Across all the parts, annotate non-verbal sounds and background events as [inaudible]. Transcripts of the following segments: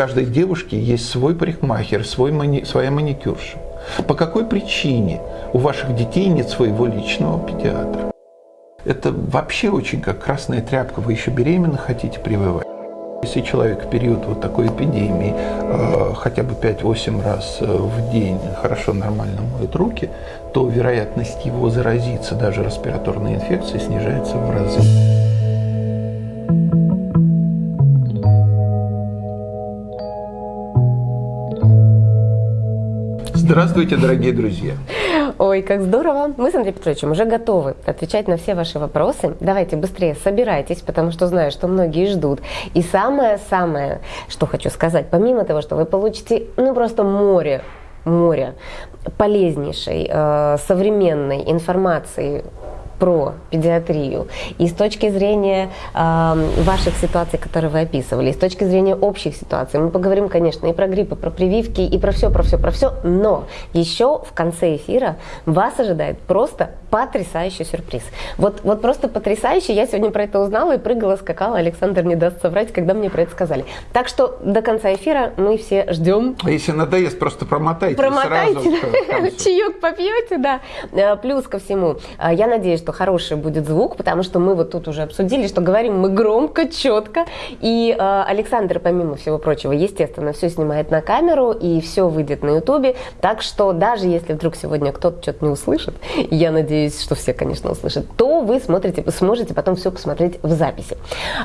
каждой девушки есть свой парикмахер, свой мани, своя маникюрша. По какой причине у ваших детей нет своего личного педиатра? Это вообще очень как красная тряпка. Вы еще беременны хотите прививать? Если человек в период вот такой эпидемии э, хотя бы 5-8 раз э, в день хорошо, нормально моет руки, то вероятность его заразиться даже респираторной инфекцией снижается в разы. Здравствуйте, дорогие друзья! Ой, как здорово! Мы с Андреем Петровичем уже готовы отвечать на все ваши вопросы. Давайте быстрее собирайтесь, потому что знаю, что многие ждут. И самое-самое, что хочу сказать, помимо того, что вы получите ну просто море море полезнейшей, э, современной информации про педиатрию, и с точки зрения э, ваших ситуаций, которые вы описывали, и с точки зрения общих ситуаций, мы поговорим, конечно, и про грипп, и про прививки, и про все, про все, про все, но еще в конце эфира вас ожидает просто потрясающий сюрприз. Вот, вот просто потрясающий, я сегодня про это узнала и прыгала, скакала, Александр не даст соврать, когда мне про это сказали. Так что до конца эфира мы все ждем. А если надоест, просто промотайте. Промотайте, сразу [laughs] чаек попьете, да. Плюс ко всему, э, я надеюсь, что что хороший будет звук, потому что мы вот тут уже обсудили, что говорим мы громко, четко. И э, Александр, помимо всего прочего, естественно, все снимает на камеру и все выйдет на ютубе. Так что даже если вдруг сегодня кто-то что-то не услышит, я надеюсь, что все, конечно, услышат, то вы смотрите, сможете потом все посмотреть в записи.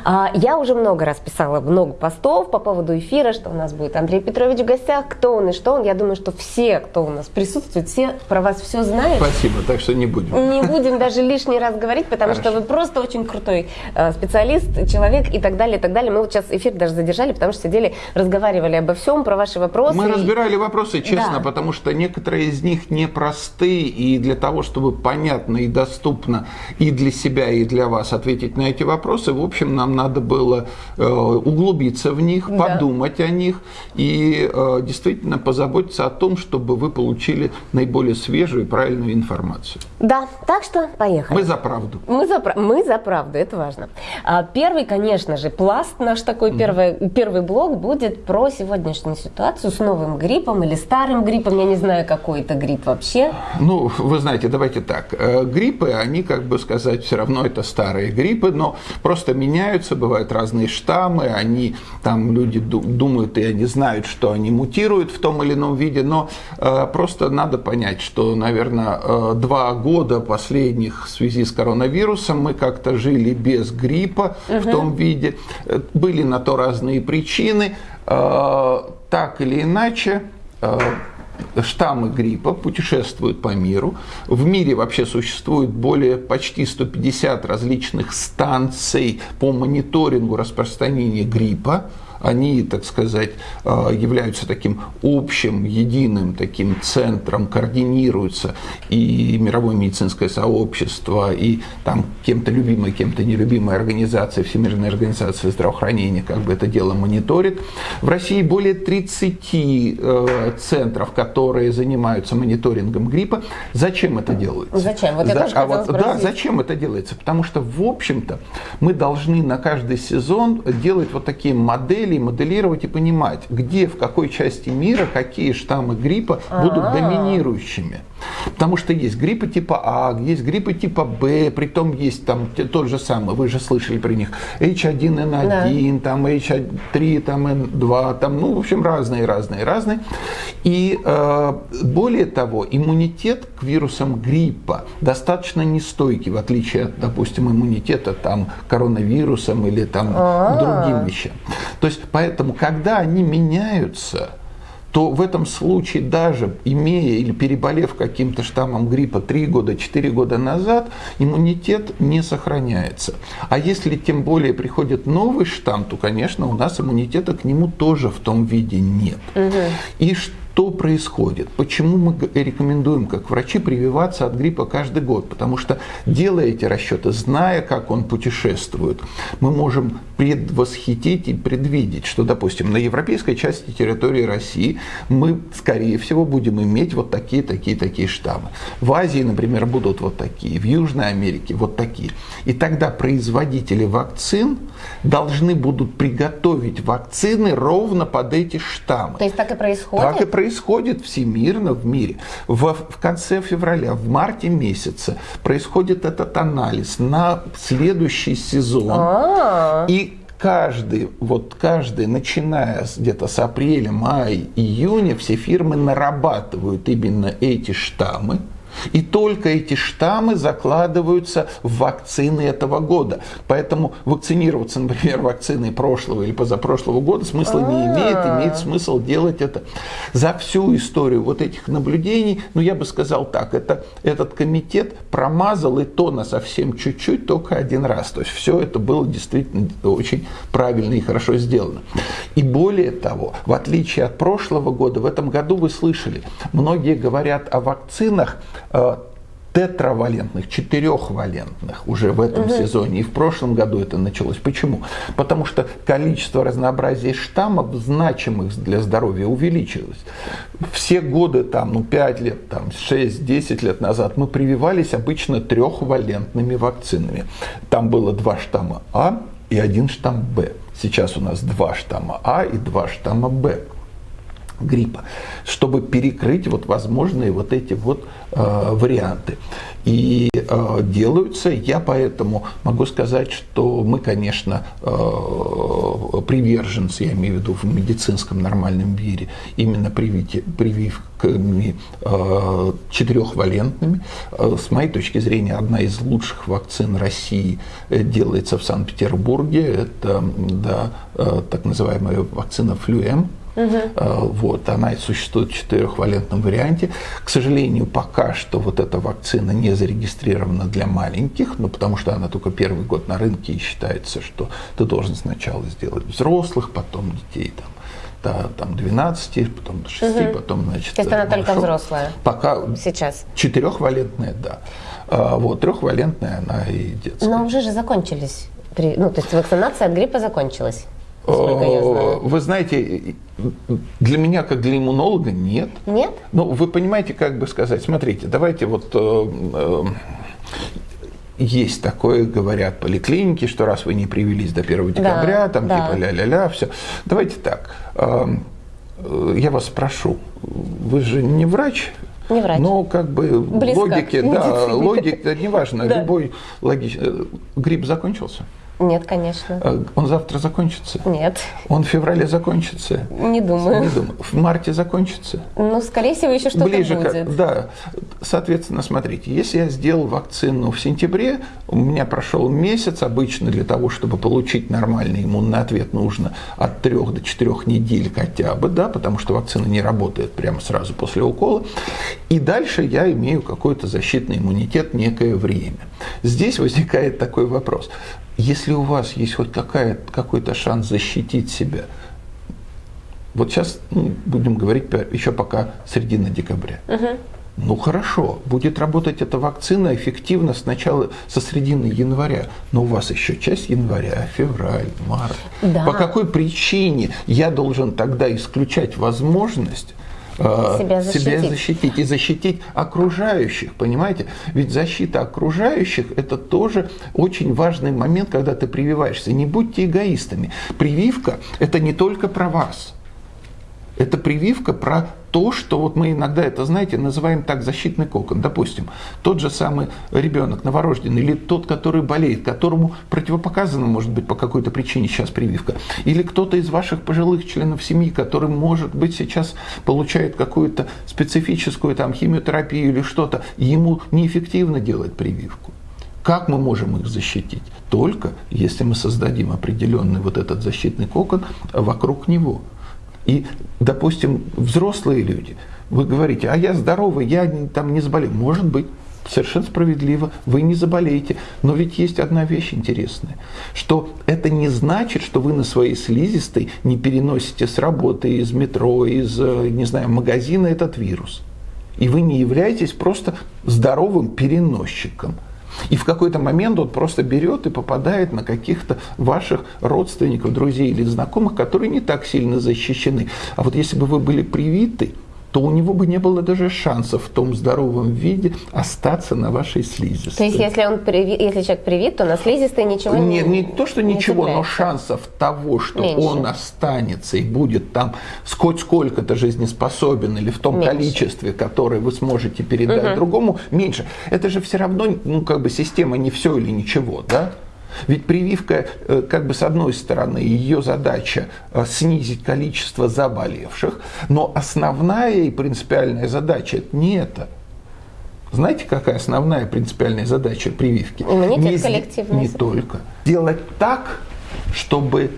А, я уже много раз писала много постов по поводу эфира, что у нас будет Андрей Петрович в гостях, кто он и что он. Я думаю, что все, кто у нас присутствует, все про вас все знают. Спасибо, так что не будем. Не будем даже лишний раз говорить, потому Хорошо. что вы просто очень крутой э, специалист, человек и так далее, и так далее. Мы вот сейчас эфир даже задержали, потому что сидели, разговаривали обо всем, про ваши вопросы. Мы и... разбирали вопросы, честно, да. потому что некоторые из них непросты, и для того, чтобы понятно и доступно и для себя, и для вас ответить на эти вопросы, в общем, нам надо было э, углубиться в них, да. подумать о них и э, действительно позаботиться о том, чтобы вы получили наиболее свежую и правильную информацию. Да, так что поехали. Мы за правду. Мы за, мы за правду, это важно. А, первый, конечно же, пласт наш такой, mm первый, первый блок будет про сегодняшнюю ситуацию с новым гриппом или старым гриппом, я не знаю, какой это грипп вообще. Ну, вы знаете, давайте так. Э, гриппы, они, как бы сказать, все равно это старые гриппы, но просто меняются, бывают разные штаммы, они, там люди думают и они знают, что они мутируют в том или ином виде, но э, просто надо понять, что, наверное, э, два года последних в связи с коронавирусом мы как-то жили без гриппа угу. в том виде. Были на то разные причины. Э, так или иначе, э, штаммы гриппа путешествуют по миру. В мире вообще существует более почти 150 различных станций по мониторингу распространения гриппа они, так сказать, э, являются таким общим, единым таким центром, координируются и мировое медицинское сообщество, и там кем-то любимая, кем-то нелюбимая организация, Всемирная организация здравоохранения, как бы это дело мониторит. В России более 30 э, центров, которые занимаются мониторингом гриппа. Зачем это делается? Зачем? Вот я За, тоже а вот, да, зачем это делается? Потому что, в общем-то, мы должны на каждый сезон делать вот такие модели моделей моделировать и понимать, где, в какой части мира какие штаммы гриппа будут А-а-а. доминирующими. Потому что есть гриппы типа А, есть гриппы типа Б, притом есть там тот же самый, вы же слышали про них, H1N1, да. там H3, там N2, там, ну, в общем, разные, разные, разные. И э, более того, иммунитет к вирусам гриппа достаточно нестойкий, в отличие от, допустим, иммунитета там коронавирусом или там А-а-а. другим вещам. То есть, поэтому, когда они меняются, то в этом случае даже имея или переболев каким-то штаммом гриппа 3 года, 4 года назад, иммунитет не сохраняется. А если тем более приходит новый штамм, то, конечно, у нас иммунитета к нему тоже в том виде нет. Угу. И Что происходит? Почему мы рекомендуем, как врачи, прививаться от гриппа каждый год? Потому что, делая эти расчеты, зная, как он путешествует, мы можем предвосхитить и предвидеть, что, допустим, на европейской части территории России мы, скорее всего, будем иметь вот такие, такие, такие штаммы. В Азии, например, будут вот такие, в Южной Америке вот такие. И тогда производители вакцин должны будут приготовить вакцины ровно под эти штаммы. То есть так и происходит? Так и происходит всемирно в мире. В, в конце февраля, в марте месяце происходит этот анализ на следующий сезон. А-а-а. И каждый, вот каждый, начиная где-то с апреля, мая, июня, все фирмы нарабатывают именно эти штаммы – и только эти штаммы закладываются в вакцины этого года. Поэтому вакцинироваться, например, вакциной прошлого или позапрошлого года смысла не имеет. Имеет смысл делать это за всю историю вот этих наблюдений. Ну, я бы сказал так, это, этот комитет промазал и то на совсем чуть-чуть, только один раз. То есть все это было действительно очень правильно и хорошо сделано. И более того, в отличие от прошлого года, в этом году вы слышали, многие говорят о вакцинах, тетравалентных, четырехвалентных уже в этом угу. сезоне. И в прошлом году это началось. Почему? Потому что количество разнообразия штаммов, значимых для здоровья, увеличилось. Все годы, там, ну, 5 лет, там, 6-10 лет назад мы прививались обычно трехвалентными вакцинами. Там было два штамма А и один штамм Б. Сейчас у нас два штамма А и два штамма Б гриппа, чтобы перекрыть вот возможные вот эти вот э, варианты. И э, делаются, я поэтому могу сказать, что мы, конечно, э, приверженцы, я имею в виду в медицинском нормальном мире, именно привити, прививками э, четырехвалентными. Э, с моей точки зрения, одна из лучших вакцин России э, делается в Санкт-Петербурге. Это да, э, так называемая вакцина Флюэм Угу. Вот, она существует в четырехвалентном варианте. К сожалению, пока что вот эта вакцина не зарегистрирована для маленьких, ну, потому что она только первый год на рынке и считается, что ты должен сначала сделать взрослых, потом детей там до там, 12, потом до 6, угу. потом, значит... То есть она только взрослая? Пока... Сейчас? Четырехвалентная, да. А, вот, трехвалентная она и детская. Но уже же закончились. Ну, то есть вакцинация от гриппа закончилась? Вы знаете, для меня, как для иммунолога, нет. Нет? Ну, вы понимаете, как бы сказать, смотрите, давайте вот э, э, есть такое, говорят поликлиники, что раз вы не привелись до 1 декабря, да, там да. типа ля-ля-ля, все. Давайте так, э, я вас спрошу, вы же не врач? Не врач. Но как бы Близко логики, да, логика, неважно, [laughs] да. любой логичный. Грипп закончился? Нет, конечно. А он завтра закончится? Нет. Он в феврале закончится? Не думаю. Не думаю. В марте закончится? Ну, скорее всего, еще что-то Ближе будет. К, да. Соответственно, смотрите, если я сделал вакцину в сентябре, у меня прошел месяц, обычно для того, чтобы получить нормальный иммунный ответ, нужно от 3 до 4 недель хотя бы, да, потому что вакцина не работает прямо сразу после укола. И дальше я имею какой-то защитный иммунитет некое время. Здесь возникает такой вопрос. Если у вас есть хоть какая, какой-то шанс защитить себя, вот сейчас ну, будем говорить еще пока середина декабря. Угу. Ну хорошо, будет работать эта вакцина эффективно сначала со середины января, но у вас еще часть января, февраль, март. Да. По какой причине я должен тогда исключать возможность себя защитить. себя защитить и защитить окружающих, понимаете? Ведь защита окружающих – это тоже очень важный момент, когда ты прививаешься. Не будьте эгоистами. Прививка – это не только про вас. Это прививка про то, что вот мы иногда это, знаете, называем так защитный кокон. Допустим, тот же самый ребенок новорожденный или тот, который болеет, которому противопоказано, может быть, по какой-то причине сейчас прививка, или кто-то из ваших пожилых членов семьи, который, может быть, сейчас получает какую-то специфическую там химиотерапию или что-то, ему неэффективно делать прививку. Как мы можем их защитить? Только если мы создадим определенный вот этот защитный кокон вокруг него. И, допустим, взрослые люди, вы говорите, а я здоровый, я там не заболел. Может быть. Совершенно справедливо, вы не заболеете. Но ведь есть одна вещь интересная, что это не значит, что вы на своей слизистой не переносите с работы, из метро, из, э, не знаю, магазина этот вирус. И вы не являетесь просто здоровым переносчиком. И в какой-то момент он просто берет и попадает на каких-то ваших родственников, друзей или знакомых, которые не так сильно защищены. А вот если бы вы были привиты, то у него бы не было даже шансов в том здоровом виде остаться на вашей слизистой. То есть, если, он приви... если человек привит, то на слизистой ничего не Нет, не то, что не ничего, цепляется. но шансов того, что Меньше. он останется и будет там сколько сколько-то жизнеспособен или в том меньше. количестве, которое вы сможете передать угу. другому, меньше. Это же все равно, ну, как бы система не все или ничего, да? Ведь прививка, э, как бы с одной стороны, ее задача э, снизить количество заболевших, но основная и принципиальная задача это не это. Знаете, какая основная принципиальная задача прививки? Иммунитет не, коллективный. Не только. Делать так, чтобы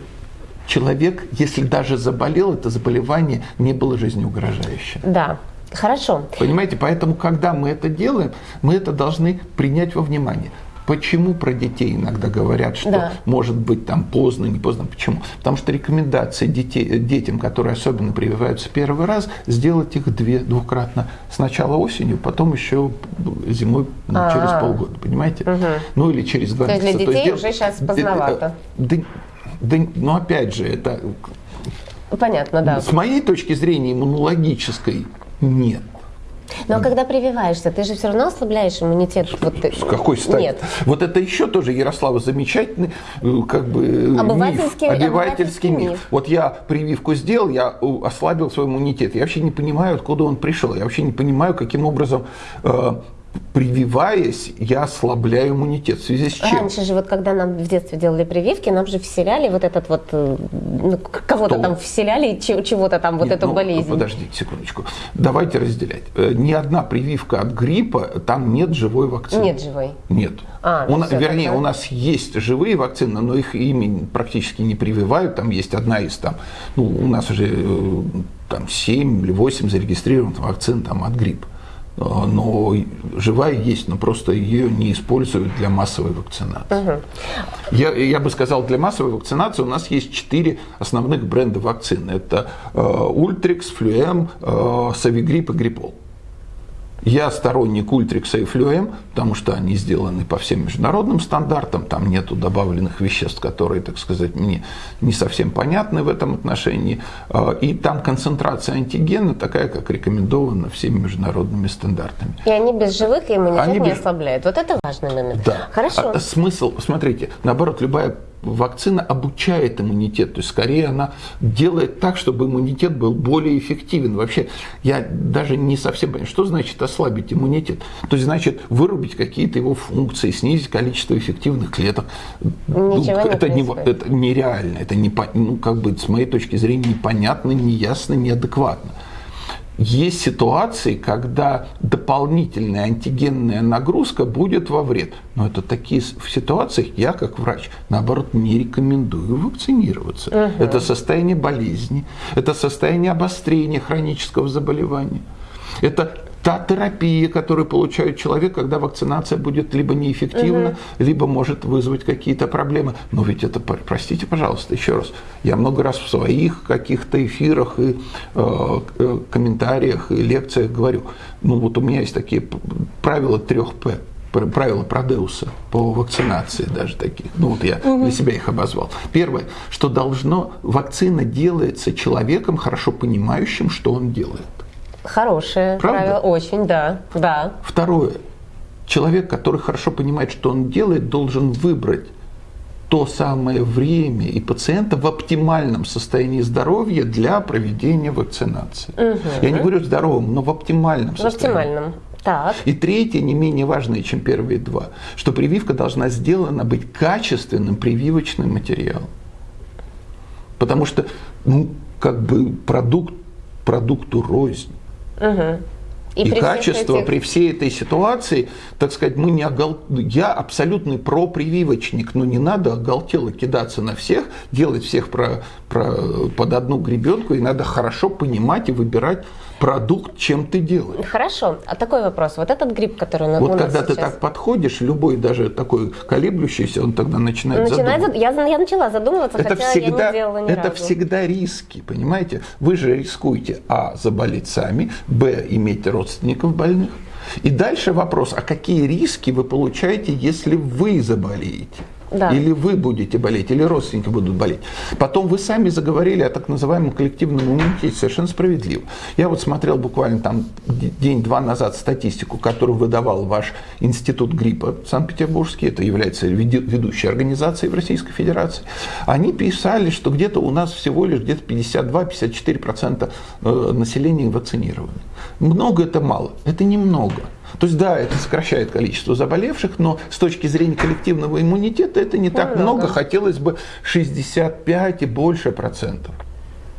человек, если даже заболел, это заболевание не было жизнеугрожающим. Да. Хорошо. Понимаете, поэтому, когда мы это делаем, мы это должны принять во внимание. Почему про детей иногда говорят, что да. может быть там поздно, не поздно? Почему? Потому что рекомендация детей, детям, которые особенно прививаются первый раз, сделать их две, двукратно. Сначала осенью, потом еще зимой ну, а через полгода, понимаете? Угу. Ну или через два месяца. То есть для детей То есть, уже сейчас поздновато. Да, да, но опять же, это... Понятно, да. С моей точки зрения иммунологической нет. Но когда прививаешься, ты же все равно ослабляешь иммунитет. С, вот, с какой стати? Нет. Вот это еще тоже, Ярослава, замечательный э, как бы э, обывательский, миф, обывательский миф. миф. Вот я прививку сделал, я э, ослабил свой иммунитет. Я вообще не понимаю, откуда он пришел. Я вообще не понимаю, каким образом прививаясь, я ослабляю иммунитет. В связи с чем? Раньше же, вот когда нам в детстве делали прививки, нам же вселяли вот этот вот, э, ну, кого-то там вселяли, чего-то там, вот Нет, эту ну, болезнь. Подождите секундочку. Давайте разделять. Э, ни одна прививка от гриппа, там нет живой вакцины. Нет живой? Нет. А, ну у, все, вернее, тогда... у нас есть живые вакцины, но их ими практически не прививают. Там есть одна из там, ну, у нас уже э, там 7 или 8 зарегистрированных вакцин там, от гриппа. А, но живая есть, но просто ее не используют для массовой вакцинации. Угу. Я, я бы сказал, для массовой вакцинации у нас есть четыре основных бренда вакцин. Это э, Ультрикс, Флюэм, э, Савигрип и Гриппол. Я сторонник Ультрикса и Флюэм, потому что они сделаны по всем международным стандартам, там нету добавленных веществ, которые, так сказать, мне не совсем понятны в этом отношении. А, и там концентрация антигена такая, как рекомендована всеми международными стандартами. И они без живых, и иммунитет они не без... ослабляют. Вот это важный момент. Да. Хорошо. А, смысл, смотрите, наоборот, любая вакцина обучает иммунитет, то есть скорее она делает так, чтобы иммунитет был более эффективен. Вообще, я даже не совсем понимаю, что значит ослабить иммунитет. То есть, значит, вырубить какие-то его функции, снизить количество эффективных клеток. Ничего ну, это, не, это нереально, это не, ну, как бы, с моей точки зрения непонятно, неясно, неадекватно. Есть ситуации, когда дополнительная антигенная нагрузка будет во вред. Но это такие в ситуациях я, как врач, наоборот, не рекомендую вакцинироваться. Угу. Это состояние болезни, это состояние обострения хронического заболевания. Это та терапия, которую получает человек, когда вакцинация будет либо неэффективна, угу. либо может вызвать какие-то проблемы. Но ведь это, простите, пожалуйста, еще раз, я много раз в своих каких-то эфирах и э, э комментариях и лекциях говорю, ну вот у меня есть такие правила трех П правила Продеуса по вакцинации даже таких. Ну вот я угу. для себя их обозвал. Первое, что должно, вакцина делается человеком, хорошо понимающим, что он делает. Хорошее Правда? правило, очень, да, да. Второе. Человек, который хорошо понимает, что он делает, должен выбрать то самое время и пациента в оптимальном состоянии здоровья для проведения вакцинации. Угу. Я не говорю здоровым, но в оптимальном в состоянии. оптимальном. Так. И третье, не менее важное, чем первые два, что прививка должна сделана быть качественным прививочным материалом. Потому что, ну, как бы продукт продукту рознь. Угу. И, и качество этих... при всей этой ситуации, так сказать, мы не огол... я абсолютный пропрививочник, но не надо оголтело кидаться на всех, делать всех про, про, под одну гребенку, и надо хорошо понимать и выбирать продукт, чем ты делаешь. Хорошо. А такой вопрос. Вот этот гриб, который вот у нас когда сейчас... ты так подходишь, любой даже такой колеблющийся, он тогда начинает, начинает задумываться. Я, я начала задумываться, это хотя всегда, я не делала ни Это разу. всегда риски, понимаете? Вы же рискуете, а, заболеть сами, б, иметь родственников больных. И дальше вопрос, а какие риски вы получаете, если вы заболеете? Да. Или вы будете болеть, или родственники будут болеть. Потом вы сами заговорили о так называемом коллективном иммунитете, совершенно справедливо. Я вот смотрел буквально там день-два назад статистику, которую выдавал ваш институт гриппа Санкт-Петербургский, это является ведущей организацией в Российской Федерации. Они писали, что где-то у нас всего лишь где-то 52-54% э, населения вакцинированы. Много это мало? Это немного. То есть, да, это сокращает количество заболевших, но с точки зрения коллективного иммунитета это не так много. много. Хотелось бы 65 и больше процентов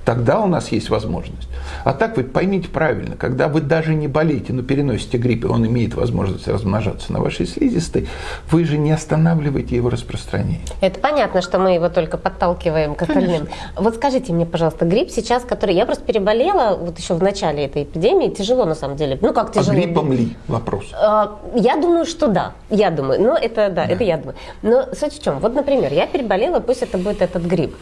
тогда у нас есть возможность. А так вы поймите правильно, когда вы даже не болеете, но переносите грипп, и он имеет возможность размножаться на вашей слизистой, вы же не останавливаете его распространение. Это понятно, что мы его только подталкиваем к остальным. Вот скажите мне, пожалуйста, грипп сейчас, который я просто переболела вот еще в начале этой эпидемии, тяжело на самом деле. Ну как тяжело? А гриппом ли вопрос? А, я думаю, что да. Я думаю. Но это да, да, это я думаю. Но суть в чем? Вот, например, я переболела, пусть это будет этот грипп.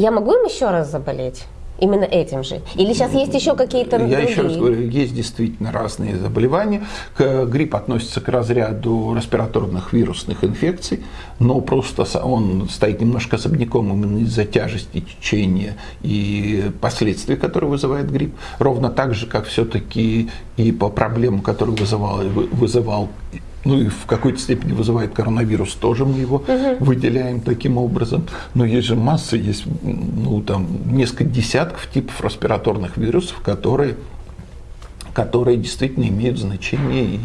Я могу им еще раз заболеть? именно этим же? Или сейчас есть еще какие-то Я другие? еще раз говорю, есть действительно разные заболевания. Грипп относится к разряду респираторных вирусных инфекций, но просто он стоит немножко особняком именно из-за тяжести течения и последствий, которые вызывает грипп. Ровно так же, как все-таки и по проблемам, которые вызывал, вызывал ну и в какой-то степени вызывает коронавирус, тоже мы его угу. выделяем таким образом. Но есть же масса, есть ну, там, несколько десятков типов респираторных вирусов, которые которые действительно имеют значение, и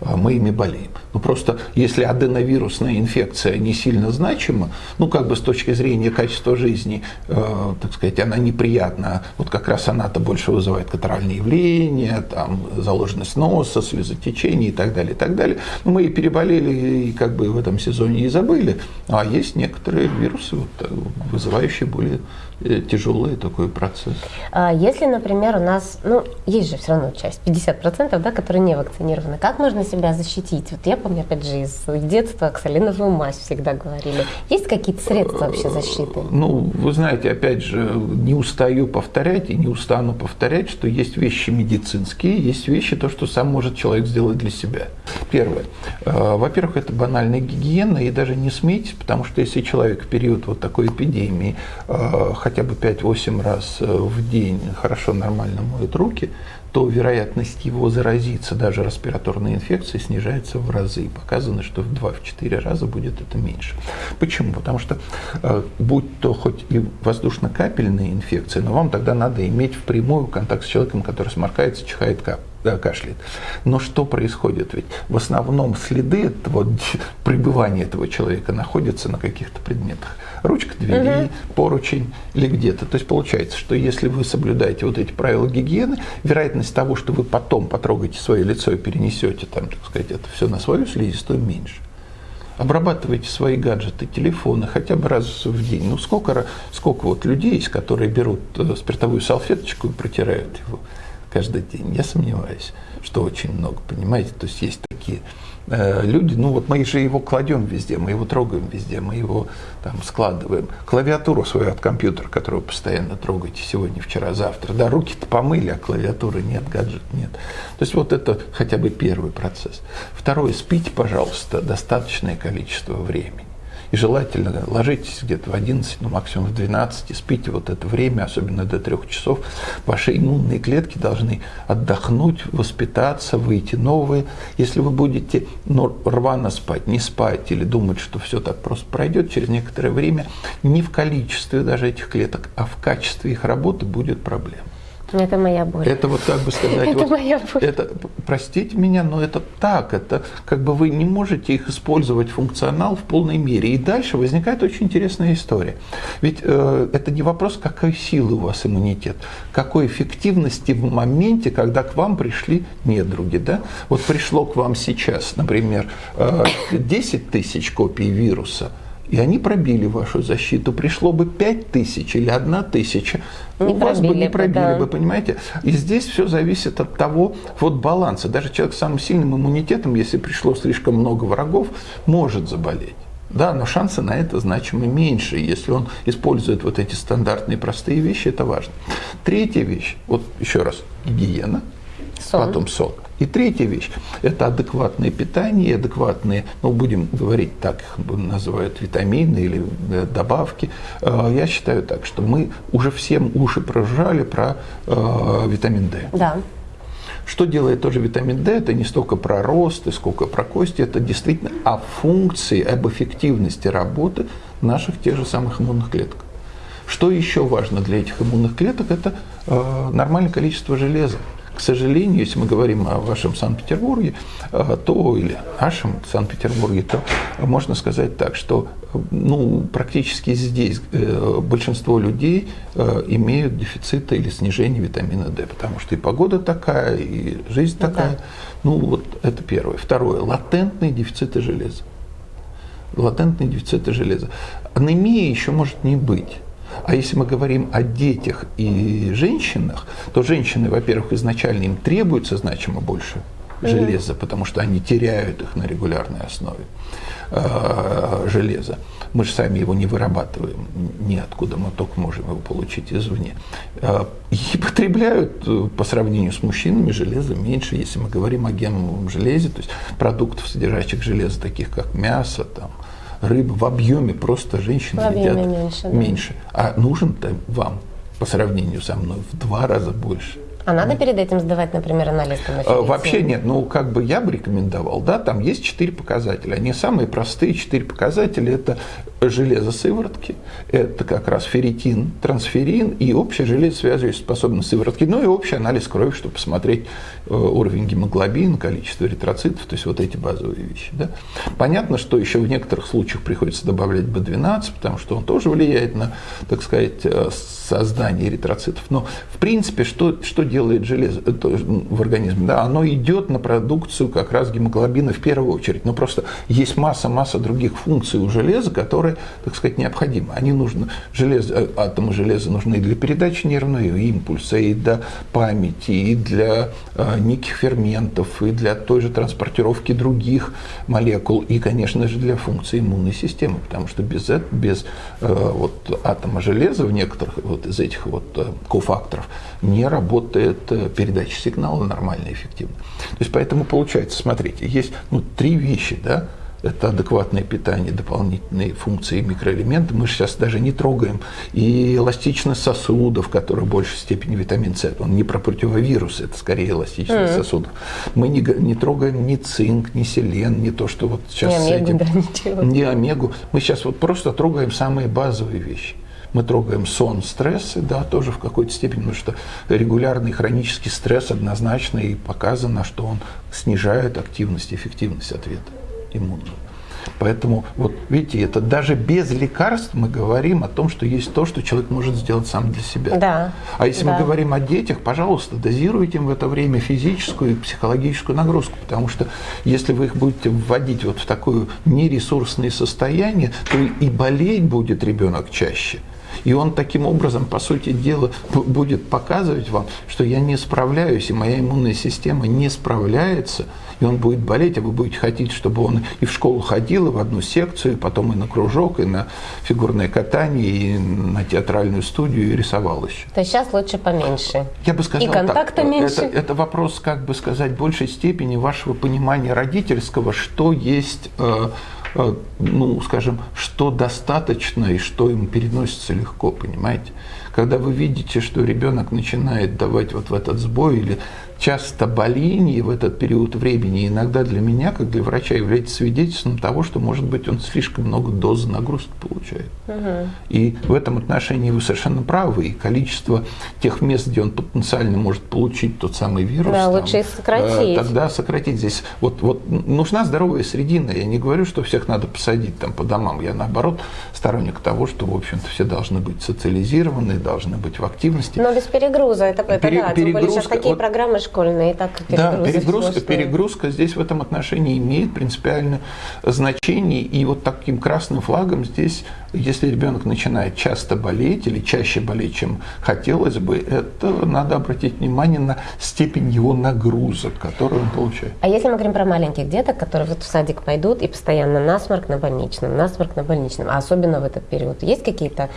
а, мы ими болеем. Ну просто если аденовирусная инфекция не сильно значима, ну как бы с точки зрения качества жизни, э, так сказать, она неприятна, вот как раз она-то больше вызывает катаральные явления, там заложенность носа, слезотечение и так далее, и так далее. Но мы и переболели, и как бы в этом сезоне и забыли, а есть некоторые вирусы, вот, э, вызывающие более тяжелый такой процесс. А если, например, у нас, ну, есть же все равно часть, 50%, да, которые не вакцинированы, как можно себя защитить? Вот я помню, опять же, из детства оксалиновую мазь всегда говорили. Есть какие-то средства вообще защиты? Ну, вы знаете, опять же, не устаю повторять и не устану повторять, что есть вещи медицинские, есть вещи, то, что сам может человек сделать для себя. Первое. Э, во-первых, это банальная гигиена, и даже не смейтесь, потому что если человек в период вот такой эпидемии э, хотя бы 5-8 раз э, в день хорошо, нормально моет руки, то вероятность его заразиться даже респираторной инфекцией снижается в разы. Показано, что в 2-4 раза будет это меньше. Почему? Потому что э, будь то хоть и воздушно-капельная инфекция, но вам тогда надо иметь впрямую контакт с человеком, который сморкается, чихает, кап да, кашляет. Но что происходит? Ведь в основном следы этого пребывания этого человека находятся на каких-то предметах. Ручка двери, угу. поручень или где-то. То есть получается, что если вы соблюдаете вот эти правила гигиены, вероятность того, что вы потом потрогаете свое лицо и перенесете там, так сказать, это все на свою слизистую меньше обрабатывайте свои гаджеты, телефоны хотя бы раз в день. Ну сколько, сколько вот людей есть, которые берут э, спиртовую салфеточку и протирают его каждый день. Я сомневаюсь, что очень много, понимаете? То есть есть такие э, люди, ну вот мы же его кладем везде, мы его трогаем везде, мы его там складываем. Клавиатуру свою от компьютера, которую постоянно трогаете сегодня, вчера, завтра. Да, руки-то помыли, а клавиатуры нет, гаджет нет. То есть вот это хотя бы первый процесс. Второе, спите, пожалуйста, достаточное количество времени. И желательно ложитесь где-то в 11, ну максимум в 12, и спите вот это время, особенно до 3 часов. Ваши иммунные клетки должны отдохнуть, воспитаться, выйти новые. Если вы будете ну, рвано спать, не спать или думать, что все так просто пройдет, через некоторое время не в количестве даже этих клеток, а в качестве их работы будет проблема. Это моя боль. Это вот как бы сказать, это вот, моя боль. Это, простите меня, но это так, это как бы вы не можете их использовать функционал в полной мере. И дальше возникает очень интересная история. Ведь э, это не вопрос, какой силы у вас иммунитет, какой эффективности в моменте, когда к вам пришли недруги. Да? Вот пришло к вам сейчас, например, э, 10 тысяч копий вируса – и они пробили вашу защиту. Пришло бы 5 тысяч или 1 тысяча, не у вас бы не пробили да. бы, понимаете? И здесь все зависит от того вот баланса. Даже человек с самым сильным иммунитетом, если пришло слишком много врагов, может заболеть. Да, но шансы на это значимо меньше. Если он использует вот эти стандартные простые вещи, это важно. Третья вещь, вот еще раз, гигиена, сон. потом сон. И третья вещь – это адекватное питание, адекватные, ну, будем говорить так, их называют витамины или э, добавки. Э, я считаю так, что мы уже всем уши прожали про э, витамин D. Да. Что делает тоже витамин D? Это не столько про рост, и сколько про кости, это действительно о функции, об эффективности работы наших тех же самых иммунных клеток. Что еще важно для этих иммунных клеток? Это э, нормальное количество железа. К сожалению, если мы говорим о вашем Санкт-Петербурге, э, то или нашем Санкт-Петербурге, то можно сказать так, что ну, практически здесь э, большинство людей э, имеют дефициты или снижение витамина D, потому что и погода такая, и жизнь ну, такая. Да. Ну, вот это первое. Второе. Латентные дефициты железа. Латентные дефициты железа. Анемия еще может не быть. А если мы говорим о детях и женщинах, то женщины, во-первых, изначально им требуется значимо больше железа, потому что они теряют их на регулярной основе э, железа. Мы же сами его не вырабатываем ниоткуда, мы только можем его получить извне. Э, и потребляют э, по сравнению с мужчинами железа меньше, если мы говорим о гемовом железе, то есть продуктов, содержащих железо, таких как мясо, там, рыба в объеме просто женщины в едят меньше, да. меньше. А нужен-то вам по сравнению со мной в два раза больше. А надо перед этим сдавать, например, анализ на а, Вообще нет. Ну, как бы я бы рекомендовал, да, там есть четыре показателя. Они самые простые четыре показателя. Это железо сыворотки, это как раз ферритин, трансферин и общая железосвязывающая способность сыворотки, ну и общий анализ крови, чтобы посмотреть э, уровень гемоглобина, количество эритроцитов, то есть вот эти базовые вещи. Да. Понятно, что еще в некоторых случаях приходится добавлять B12, потому что он тоже влияет на, так сказать, э, создание эритроцитов. Но в принципе, что, что делает железо э, в организме? Да, оно идет на продукцию как раз гемоглобина в первую очередь. Но просто есть масса-масса других функций у железа, которые, так сказать, необходимы. Они нужны, железо, э, атомы железа нужны для передачи нервного импульса, и для памяти, и для э, неких ферментов, и для той же транспортировки других молекул, и, конечно же, для функции иммунной системы, потому что без, без э, вот, атома железа в некоторых вот, из этих вот э, кофакторов не работает э, передача сигнала нормально, эффективно. То есть поэтому получается, смотрите, есть ну, три вещи, да, это адекватное питание, дополнительные функции микроэлементы. Мы сейчас даже не трогаем. И эластичность сосудов, которая в большей степени витамин С. Он не про противовирус, это скорее эластичность mm-hmm. сосудов. Мы не, не трогаем ни цинк, ни селен, не то, что вот сейчас не с омегу, этим. Да, ничего. Не омегу. Мы сейчас вот просто трогаем самые базовые вещи мы трогаем сон, стрессы, да, тоже в какой-то степени, потому что регулярный хронический стресс однозначно и показано, что он снижает активность, эффективность ответа иммунного. Поэтому, вот видите, это даже без лекарств мы говорим о том, что есть то, что человек может сделать сам для себя. Да. А если да. мы говорим о детях, пожалуйста, дозируйте им в это время физическую и психологическую нагрузку, потому что если вы их будете вводить вот в такое нересурсное состояние, то и болеть будет ребенок чаще. И он таким образом, по сути дела, будет показывать вам, что я не справляюсь, и моя иммунная система не справляется, и он будет болеть, а вы будете хотеть, чтобы он и в школу ходил, и в одну секцию, и потом и на кружок, и на фигурное катание, и на театральную студию, и рисовал еще. То есть сейчас лучше поменьше. Я бы сказал и контакта так, меньше. Это, это вопрос, как бы сказать, большей степени вашего понимания родительского, что есть э, Э, ну, скажем, что достаточно и что им переносится легко, понимаете? когда вы видите, что ребенок начинает давать вот в этот сбой или часто боление в этот период времени иногда для меня, как для врача, является свидетельством того, что, может быть, он слишком много доз нагрузки получает. Угу. И в этом отношении вы совершенно правы. И количество тех мест, где он потенциально может получить тот самый вирус, да, там, лучше сократить. Э, тогда сократить. Здесь вот, вот нужна здоровая средина. Я не говорю, что всех надо посадить там по домам. Я наоборот сторонник того, что, в общем-то, все должны быть социализированы, должны быть в активности. Но без перегруза. Это, это Пере, да, тем более сейчас такие вот, программы школьные, и так Да, перегрузка, перегрузка здесь в этом отношении имеет принципиальное значение. И вот таким красным флагом здесь, если ребенок начинает часто болеть или чаще болеть, чем хотелось бы, это надо обратить внимание на степень его нагрузок, которые он получает. А если мы говорим про маленьких деток, которые вот в садик пойдут и постоянно насморк на больничном, насморк на больничном, а особенно в этот период, есть какие-то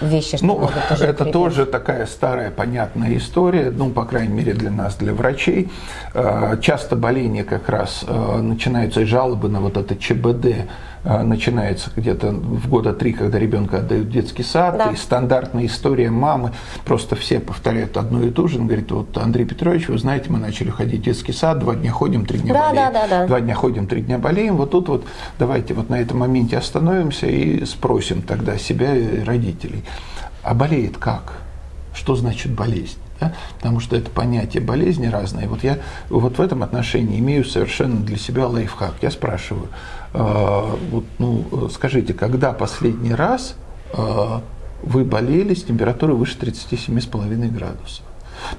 вещи, что ну, могут тоже это тоже такая старая понятная история, ну, по крайней мере, для нас, для врачей. Э, часто боление как раз э, начинаются жалобы на вот это ЧБД, начинается где-то в года три, когда ребенка отдают в детский сад, да. и стандартная история мамы, просто все повторяют одну и ту же, он говорит, вот Андрей Петрович, вы знаете, мы начали ходить в детский сад, два дня ходим, три дня да, болеем, да, да, да. два дня ходим, три дня болеем, вот тут вот давайте вот на этом моменте остановимся и спросим тогда себя и родителей, а болеет как? Что значит болезнь? Да? Потому что это понятие болезни разное. Вот я вот в этом отношении имею совершенно для себя лайфхак. Я спрашиваю, э, вот, ну, скажите, когда последний раз э, вы болели с температурой выше 37,5 градусов?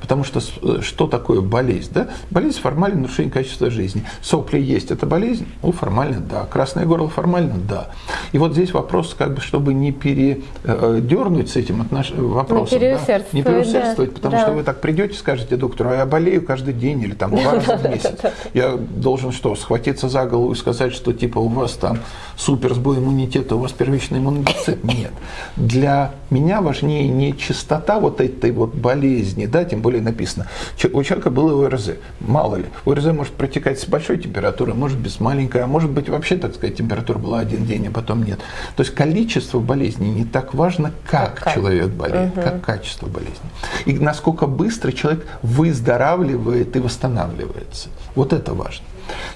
Потому что э, что такое болезнь? Да? Болезнь – формальное нарушение качества жизни. Сопли есть – это болезнь? Ну, формально – да. Красное горло – формально – да. И вот здесь вопрос, как бы, чтобы не передернуть с этим отнош... вопросом. Не переусердствовать. Да? Не переусердствовать, да. потому да. что вы так придете, скажете доктору, а я болею каждый день или там два раза в месяц. Я должен что, схватиться за голову и сказать, что типа у вас там супер сбой иммунитета, у вас первичный иммунодефицит? Нет. Для меня важнее не чистота вот этой вот болезни, да, тем более написано. У человека было ОРЗ, мало ли. ОРЗ может протекать с большой температурой, может с маленькой, а может быть вообще, так сказать, температура была один день, а потом нет. То есть количество болезней не так важно, как, как? человек болеет, угу. как качество болезни. И насколько быстро человек выздоравливает и восстанавливается. Вот это важно.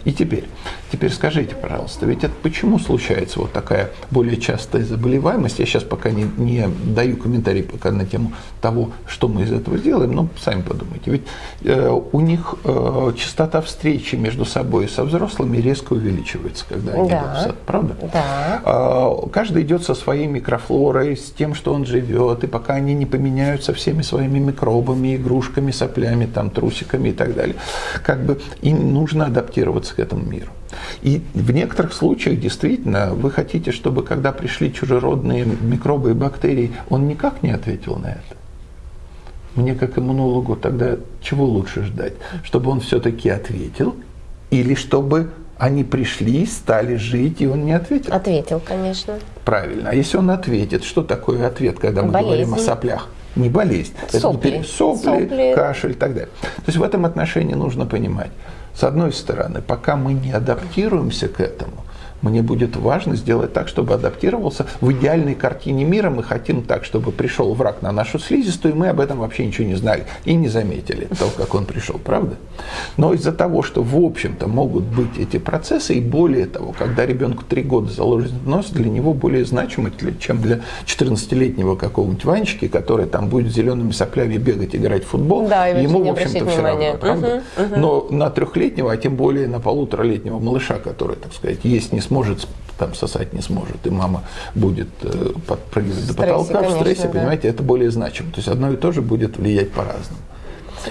И теперь, теперь скажите, пожалуйста, ведь это почему случается вот такая более частая заболеваемость? Я сейчас пока не, не даю комментарий пока на тему того, что мы из этого сделаем, но сами подумайте. Ведь э, у них э, частота встречи между собой и со взрослыми резко увеличивается, когда они да. идут в сад, правда? Да. Э, каждый идет со своей микрофлорой, с тем, что он живет, и пока они не поменяются всеми своими микробами, игрушками, соплями, там, трусиками и так далее, как бы им нужно адаптироваться адаптироваться к этому миру. И в некоторых случаях действительно вы хотите, чтобы когда пришли чужеродные микробы и бактерии, он никак не ответил на это. Мне как иммунологу тогда чего лучше ждать? Чтобы он все-таки ответил или чтобы они пришли, стали жить, и он не ответил? Ответил, конечно. Правильно. А если он ответит, что такое ответ, когда мы Болезнь. говорим о соплях? Не болезнь. Сопли. Это сопли, сопли, кашель и так далее. То есть в этом отношении нужно понимать, с одной стороны, пока мы не адаптируемся к этому, мне будет важно сделать так, чтобы адаптировался в идеальной картине мира. Мы хотим так, чтобы пришел враг на нашу слизистую, и мы об этом вообще ничего не знали и не заметили, [laughs] того, как он пришел, правда? Но из-за того, что в общем-то могут быть эти процессы, и более того, когда ребенку три года заложен нос, для него более значимо, чем для 14-летнего какого-нибудь Ванечки, который там будет зелеными соплями бегать, играть в футбол, да, ему, в общем-то, все равно, правда? Угу, угу. Но на трехлетнего, а тем более на полуторалетнего малыша, который, так сказать, есть не сможет, там сосать не сможет, и мама будет э, подпрыгивать до потолка конечно, в стрессе, да. понимаете, это более значимо. То есть одно и то же будет влиять по-разному.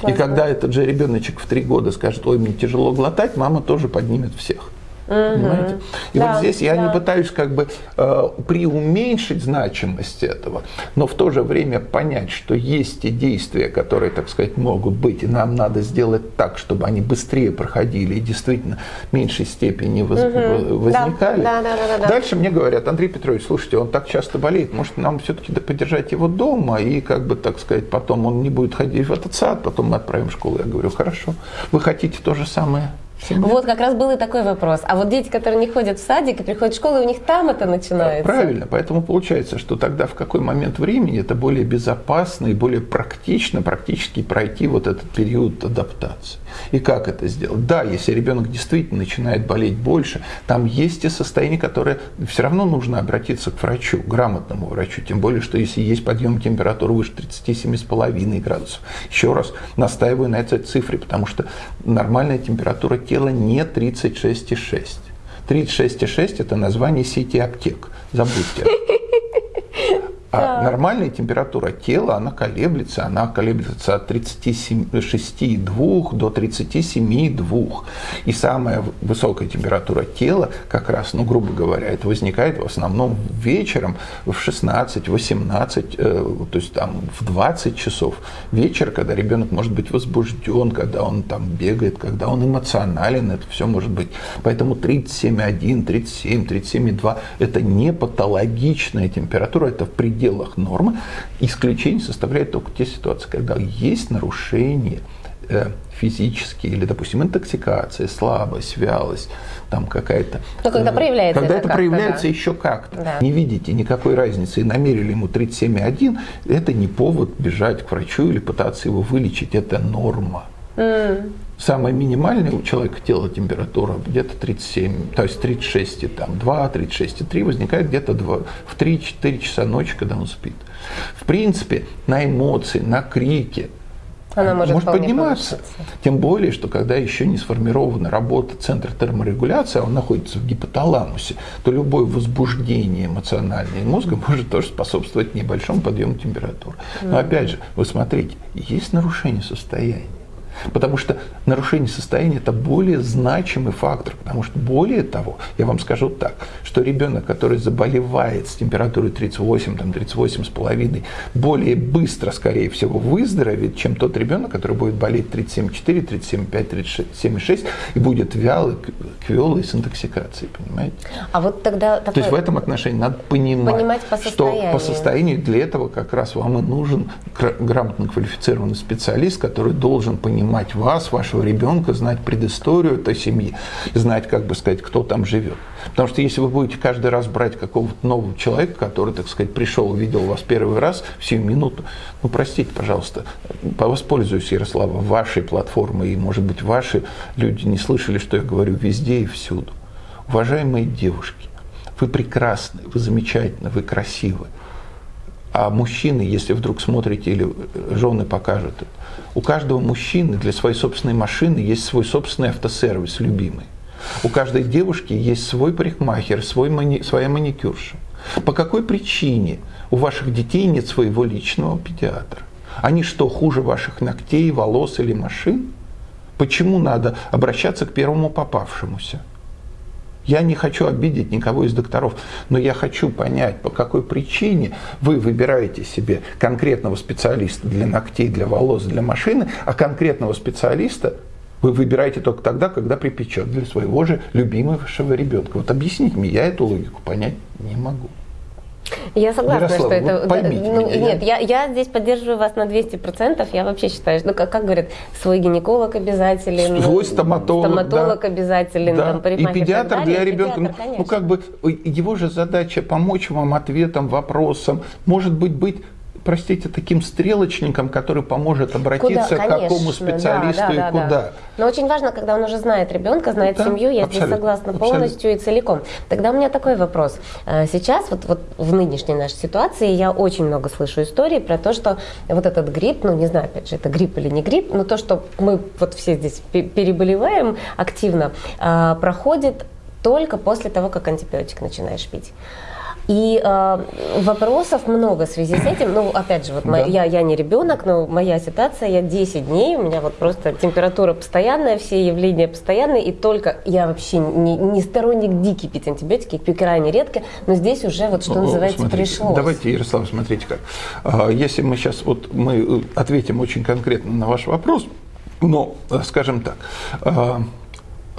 И когда этот же ребеночек в три года скажет, ой, мне тяжело глотать, мама тоже поднимет всех. Понимаете? И да, вот здесь я да. не пытаюсь как бы э, преуменьшить значимость этого, но в то же время понять, что есть те действия, которые, так сказать, могут быть, и нам надо сделать так, чтобы они быстрее проходили и действительно в меньшей степени воз, угу. возникали. Да, да, да, да, да. Дальше мне говорят, Андрей Петрович, слушайте, он так часто болеет, может нам все-таки поддержать его дома, и как бы, так сказать, потом он не будет ходить в этот сад, потом мы отправим в школу. Я говорю, хорошо, вы хотите то же самое? Вот как раз был и такой вопрос. А вот дети, которые не ходят в садик и приходят в школу, у них там это начинается. Правильно. Поэтому получается, что тогда в какой момент времени это более безопасно и более практично практически пройти вот этот период адаптации. И как это сделать? Да, если ребенок действительно начинает болеть больше, там есть и состояние, которое все равно нужно обратиться к врачу, грамотному врачу. Тем более, что если есть подъем температуры выше 37,5 градусов. Еще раз настаиваю на этой цифре, потому что нормальная температура тела не 36,6. 36,6 это название сети аптек. Забудьте. А нормальная температура тела, она колеблется, она колеблется от 36,2 до 37,2. И самая высокая температура тела, как раз, ну, грубо говоря, это возникает в основном вечером в 16, 18, э, то есть там в 20 часов вечера, когда ребенок может быть возбужден, когда он там бегает, когда он эмоционален, это все может быть. Поэтому 37,1, 37, 37,2 это не патологичная температура, это в пределах пределах нормы. Исключение составляет только те ситуации, когда есть нарушение э, физические или, допустим, интоксикация, слабость, вялость, там какая-то... Но когда проявляется Когда это, это проявляется да. еще как-то. Да. Не видите никакой разницы и намерили ему 37,1, это не повод бежать к врачу или пытаться его вылечить, это норма. Mm. Самая минимальная у человека тела температура где-то 37, то есть 36, там, 2, 36,3 возникает где-то в 3-4 часа ночи, когда он спит. В принципе, на эмоции, на крики, она может, может подниматься. Повыситься. Тем более, что когда еще не сформирована работа центра терморегуляции, а он находится в гипоталамусе, то любое возбуждение эмоциональное мозга [laughs] может тоже способствовать небольшому подъему температуры. Но опять же, вы смотрите, есть нарушение состояния. Потому что нарушение состояния – это более значимый фактор. Потому что более того, я вам скажу так, что ребенок, который заболевает с температурой 38, там, 38,5, более быстро, скорее всего, выздоровеет, чем тот ребенок, который будет болеть 37,4, 37,5, 37,6 и будет вялый, квелый с интоксикацией, понимаете? А вот тогда... Такое... То есть в этом отношении надо понимать, понимать по что по состоянию для этого как раз вам и нужен грамотно квалифицированный специалист, который должен понимать, понимать вас, вашего ребенка, знать предысторию этой семьи, знать, как бы сказать, кто там живет. Потому что если вы будете каждый раз брать какого-то нового человека, который, так сказать, пришел, увидел вас первый раз в сию минуту, ну, простите, пожалуйста, воспользуюсь, Ярослава, вашей платформой, и, может быть, ваши люди не слышали, что я говорю везде и всюду. Уважаемые девушки, вы прекрасны, вы замечательны, вы красивы. А мужчины, если вдруг смотрите или жены покажут это, у каждого мужчины для своей собственной машины есть свой собственный автосервис любимый. У каждой девушки есть свой парикмахер, свой мани, своя маникюрша. По какой причине у ваших детей нет своего личного педиатра? Они что, хуже ваших ногтей, волос или машин? Почему надо обращаться к первому попавшемуся? Я не хочу обидеть никого из докторов, но я хочу понять, по какой причине вы выбираете себе конкретного специалиста для ногтей, для волос, для машины, а конкретного специалиста вы выбираете только тогда, когда припечет для своего же любимого ребенка. Вот объясните мне, я эту логику понять не могу. Я согласна, Ярослав, что это... Поймите ну, меня, нет, я... Я, я здесь поддерживаю вас на 200%. Я вообще считаю, ну, как, как говорят, свой гинеколог обязателен. Свой стоматолог. Стоматолог да. обязателен, да. там, И педиатр и для ребенка. Педиатр, ну, ну, как бы, его же задача помочь вам ответом, вопросам. Может быть, быть простите, таким стрелочником, который поможет обратиться куда? к какому специалисту да, да, и да, куда. Да. Но очень важно, когда он уже знает ребенка, знает да, семью, я здесь согласна полностью и целиком. Тогда у меня такой вопрос. Э, сейчас, вот, вот в нынешней нашей ситуации, я очень много слышу историй про то, что вот этот грипп, ну не знаю, опять же, это грипп или не грипп, но то, что мы вот все здесь переболеваем активно, э, проходит только после того, как антибиотик начинаешь пить. И э, вопросов много в связи с этим. Ну, опять же, вот да. я, я не ребенок, но моя ситуация, я 10 дней, у меня вот просто температура постоянная, все явления постоянные, и только я вообще не, не сторонник дикий пить антибиотики, пью крайне редко, но здесь уже вот что ну, называется смотрите, пришлось. Давайте, Ярослав, смотрите как. А, если мы сейчас вот мы ответим очень конкретно на ваш вопрос, но, скажем так, а,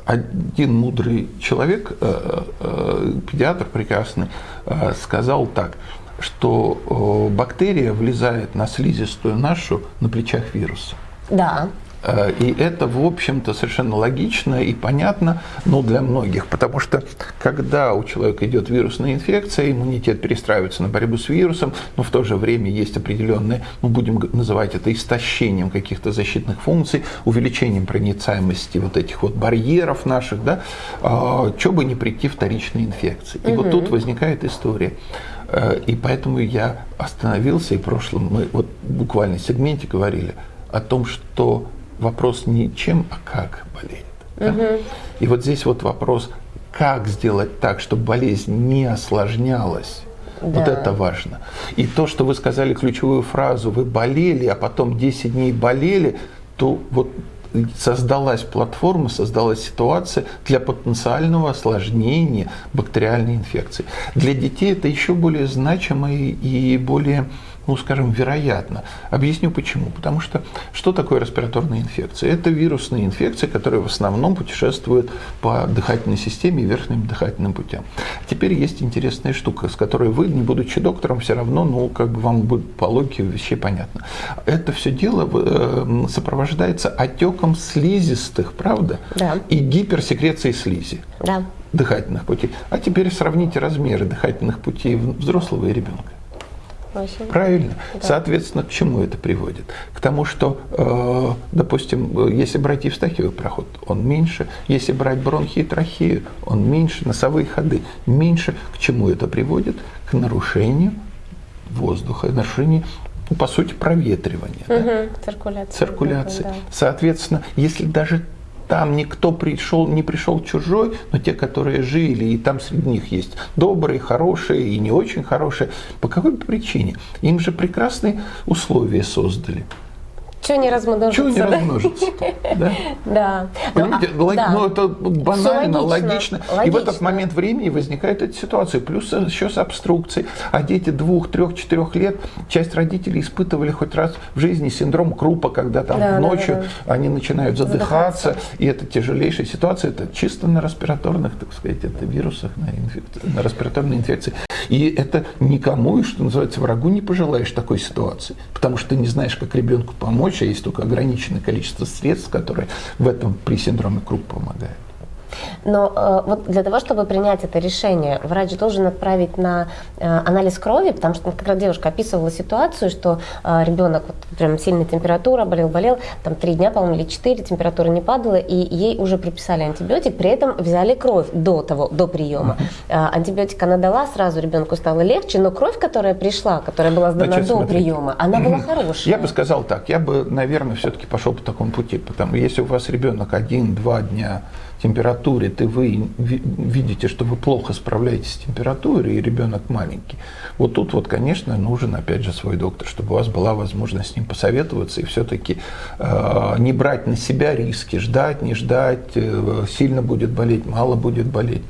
один мудрый человек, э, э, педиатр прекрасный, э, сказал так, что бактерия влезает на слизистую нашу на плечах вируса. Да. Э, и это, в общем-то, совершенно логично и понятно, но для многих, потому что когда у человека идет вирусная инфекция, иммунитет перестраивается на борьбу с вирусом, но в то же время есть определенные, ну, будем называть это истощением каких-то защитных функций, увеличением проницаемости вот этих вот барьеров наших, да, а, что бы не прийти вторичной инфекции. И угу. вот тут возникает история. Э, и поэтому я остановился, и в прошлом мы вот буквально в сегменте говорили о том, что вопрос не чем, а как болеет. Да? Угу. И вот здесь вот вопрос, как сделать так, чтобы болезнь не осложнялась. Да. Вот это важно. И то, что вы сказали ключевую фразу, вы болели, а потом 10 дней болели, то вот создалась платформа, создалась ситуация для потенциального осложнения бактериальной инфекции. Для детей это еще более значимо и более ну, скажем, вероятно. Объясню почему. Потому что что такое респираторная инфекция? Это вирусные инфекции, которые в основном путешествуют по дыхательной системе и верхним дыхательным путям. Теперь есть интересная штука, с которой вы, не будучи доктором, все равно, ну, как бы вам будет по логике вещей понятно. Это все дело э, сопровождается отеком слизистых, правда? Да. И гиперсекрецией слизи. Да. Дыхательных путей. А теперь сравните размеры дыхательных путей взрослого и ребенка. Очень. Правильно. Да. Соответственно, к чему это приводит? К тому, что, э, допустим, если брать евстахиевый проход, он меньше. Если брать бронхи и трахею, он меньше. Носовые ходы меньше. К чему это приводит? К нарушению воздуха, нарушению по сути, проветривания. Угу, да? Циркуляция. Циркуляции. Да. Соответственно, если даже там никто пришел, не пришел чужой, но те, которые жили, и там среди них есть добрые, хорошие и не очень хорошие. По какой причине? Им же прекрасные условия создали. Чего не размножиться? Чего не размножиться? Да. да. Понимаете, ну, а, да. ну это банально, логично. логично. И в этот момент времени возникает эта ситуация. Плюс еще с обструкцией. А дети двух, трех, четырех лет, часть родителей испытывали хоть раз в жизни синдром Крупа, когда там да, ночью да, да. они начинают задыхаться, задыхаться. И это тяжелейшая ситуация. Это чисто на респираторных, так сказать, это вирусах, на, инфекции, на респираторной инфекции. И это никому, что называется, врагу не пожелаешь такой ситуации. Потому что ты не знаешь, как ребенку помочь, а есть только ограниченное количество средств, которые в этом при синдроме Круп помогают. Но э, вот для того, чтобы принять это решение, врач должен отправить на э, анализ крови, потому что как раз девушка описывала ситуацию, что э, ребенок вот прям сильная температура, болел-болел, там три дня, по-моему, или четыре, температура не падала, и ей уже приписали антибиотик, при этом взяли кровь до того, до приема. Э, антибиотик она дала, сразу ребенку стало легче, но кровь, которая пришла, которая была сдана Значит, до смотрите. приема, она была хорошая. Я бы сказал так, я бы, наверное, все-таки пошел по такому пути, потому если у вас ребенок один-два дня температуре, ты вы видите, что вы плохо справляетесь с температурой, и ребенок маленький, вот тут вот, конечно, нужен, опять же, свой доктор, чтобы у вас была возможность с ним посоветоваться и все-таки э, не брать на себя риски, ждать, не ждать, э, сильно будет болеть, мало будет болеть.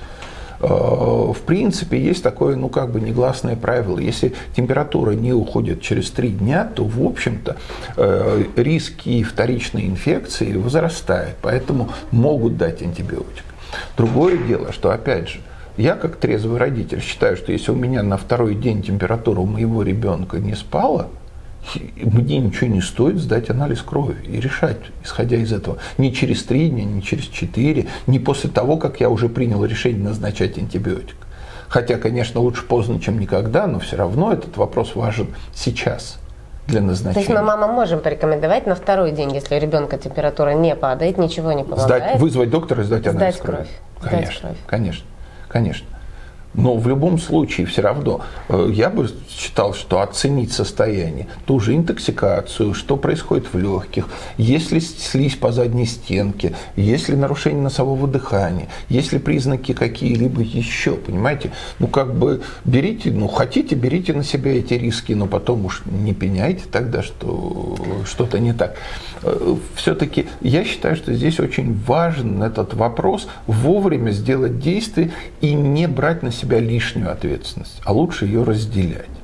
Э, в принципе, есть такое, ну, как бы негласное правило. Если температура не уходит через три дня, то, в общем-то, э, риски вторичной инфекции возрастают, поэтому могут дать антибиотик. Другое дело, что, опять же, я как трезвый родитель считаю, что если у меня на второй день температура у моего ребенка не спала, мне ничего не стоит сдать анализ крови и решать, исходя из этого. Не через три дня, не через четыре, не после того, как я уже принял решение назначать антибиотик. Хотя, конечно, лучше поздно, чем никогда, но все равно этот вопрос важен сейчас для назначения. То есть мы мамам можем порекомендовать на второй день, если у ребенка температура не падает, ничего не помогает. Сдать, вызвать доктора и сдать анализ сдать кровь. крови. Конечно, сдать кровь. конечно, конечно. Но в любом случае все равно э, я бы считал, что оценить состояние, ту же интоксикацию, что происходит в легких, есть ли слизь по задней стенке, есть ли нарушение носового дыхания, есть ли признаки какие-либо еще, понимаете? Ну как бы берите, ну хотите, берите на себя эти риски, но потом уж не пеняйте тогда, что что-то не так. Э, Все-таки я считаю, что здесь очень важен этот вопрос вовремя сделать действие и не брать на себя лишнюю ответственность, а лучше ее разделять.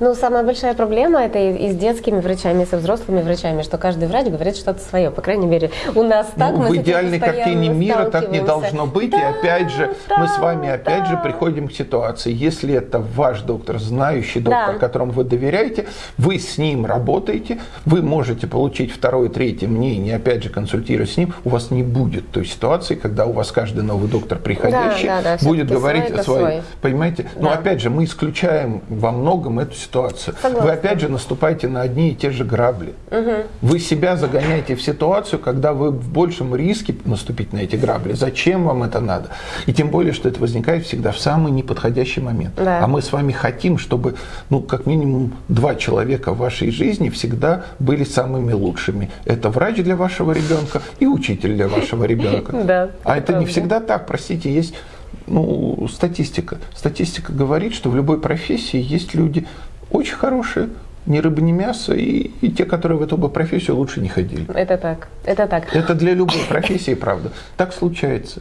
Ну, самая большая проблема это и, с детскими врачами, и со взрослыми врачами, что каждый врач говорит что-то свое. По крайней мере, у нас так. Ну, в идеальной картине мира так не должно быть. Да, и опять же, да, мы с вами опять да. же приходим к ситуации. Если это ваш доктор, знающий доктор, да. которому вы доверяете, вы с ним работаете, вы можете получить второе, третье мнение, опять же, консультируясь с ним, у вас не будет той ситуации, когда у вас каждый новый доктор, приходящий, да, да, да, будет говорить о своей. Понимаете? Да. Но опять же, мы исключаем во многом эту ситуацию. Согласна. Вы опять же наступаете на одни и те же грабли. Угу. Вы себя загоняете в ситуацию, когда вы в большем риске наступить на эти грабли. Зачем вам это надо? И тем более, что это возникает всегда в самый неподходящий момент. Да. А мы с вами хотим, чтобы, ну, как минимум, два человека в вашей жизни всегда были самыми лучшими. Это врач для вашего ребенка и учитель для вашего ребенка. [laughs] Да, а это не всегда так, простите, есть ну, статистика. Статистика говорит, что в любой профессии есть люди очень хорошие, ни рыба, ни мясо, и, и те, которые в эту бы профессию лучше не ходили. Это так, это так. Это для любой профессии, правда. Так случается.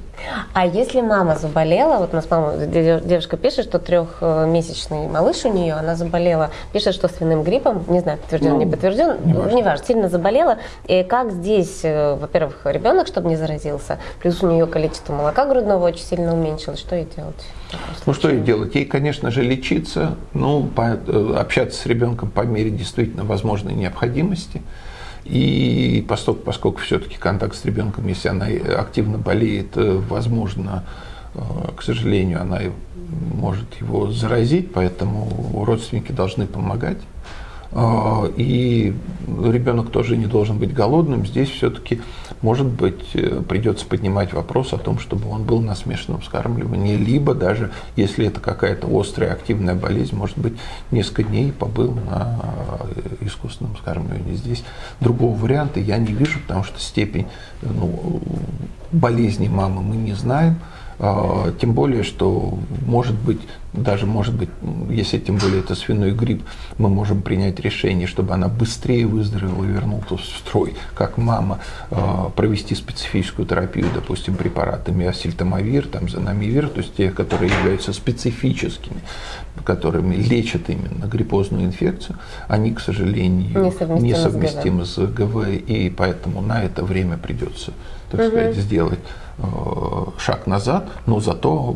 А если мама заболела, вот у нас мама, девушка пишет, что трехмесячный малыш у нее, она заболела, пишет, что свиным гриппом, не знаю, подтвержден, ну, не подтвержден, не важно. важно, сильно заболела. И как здесь, э, во-первых, ребенок, чтобы не заразился, плюс у нее количество молока грудного очень сильно уменьшилось, что ей делать? Ну что ей делать? Ей, конечно же, лечиться, ну, по, э, общаться с ребенком по мере действительно возможной необходимости. И поскольку, поскольку все-таки контакт с ребенком, если она активно болеет, э, возможно, э, к сожалению, она может его заразить, поэтому родственники должны помогать. А, и ребенок тоже не должен быть голодным. Здесь все-таки, может быть, э, придется поднимать вопрос о том, чтобы он был на смешанном скармливании, либо даже, если это какая-то острая активная болезнь, может быть, несколько дней побыл на э, искусственном скармливании. Здесь другого варианта я не вижу, потому что степень ну, болезни мамы мы не знаем. А, тем более, что может быть, даже может быть, если тем более это свиной грипп, мы можем принять решение, чтобы она быстрее выздоровела и вернулась в строй, как мама, а, провести специфическую терапию, допустим, препаратами асильтамавир, там, занамивир, то есть те, которые являются специфическими, которыми лечат именно гриппозную инфекцию, они, к сожалению, несовместимы, несовместимы с ГВ, и поэтому на это время придется, так угу. сказать, сделать Э, шаг назад, но зато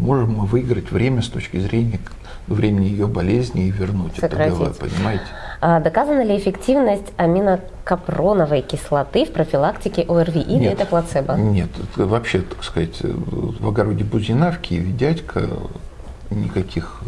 можем мы выиграть время с точки зрения времени ее болезни и вернуть Сократить. это ГВ, понимаете? А доказана ли эффективность аминокапроновой кислоты в профилактике ОРВИ или нет, это плацебо? Нет, вообще, так сказать, в огороде Бузина, в Киеве дядька никаких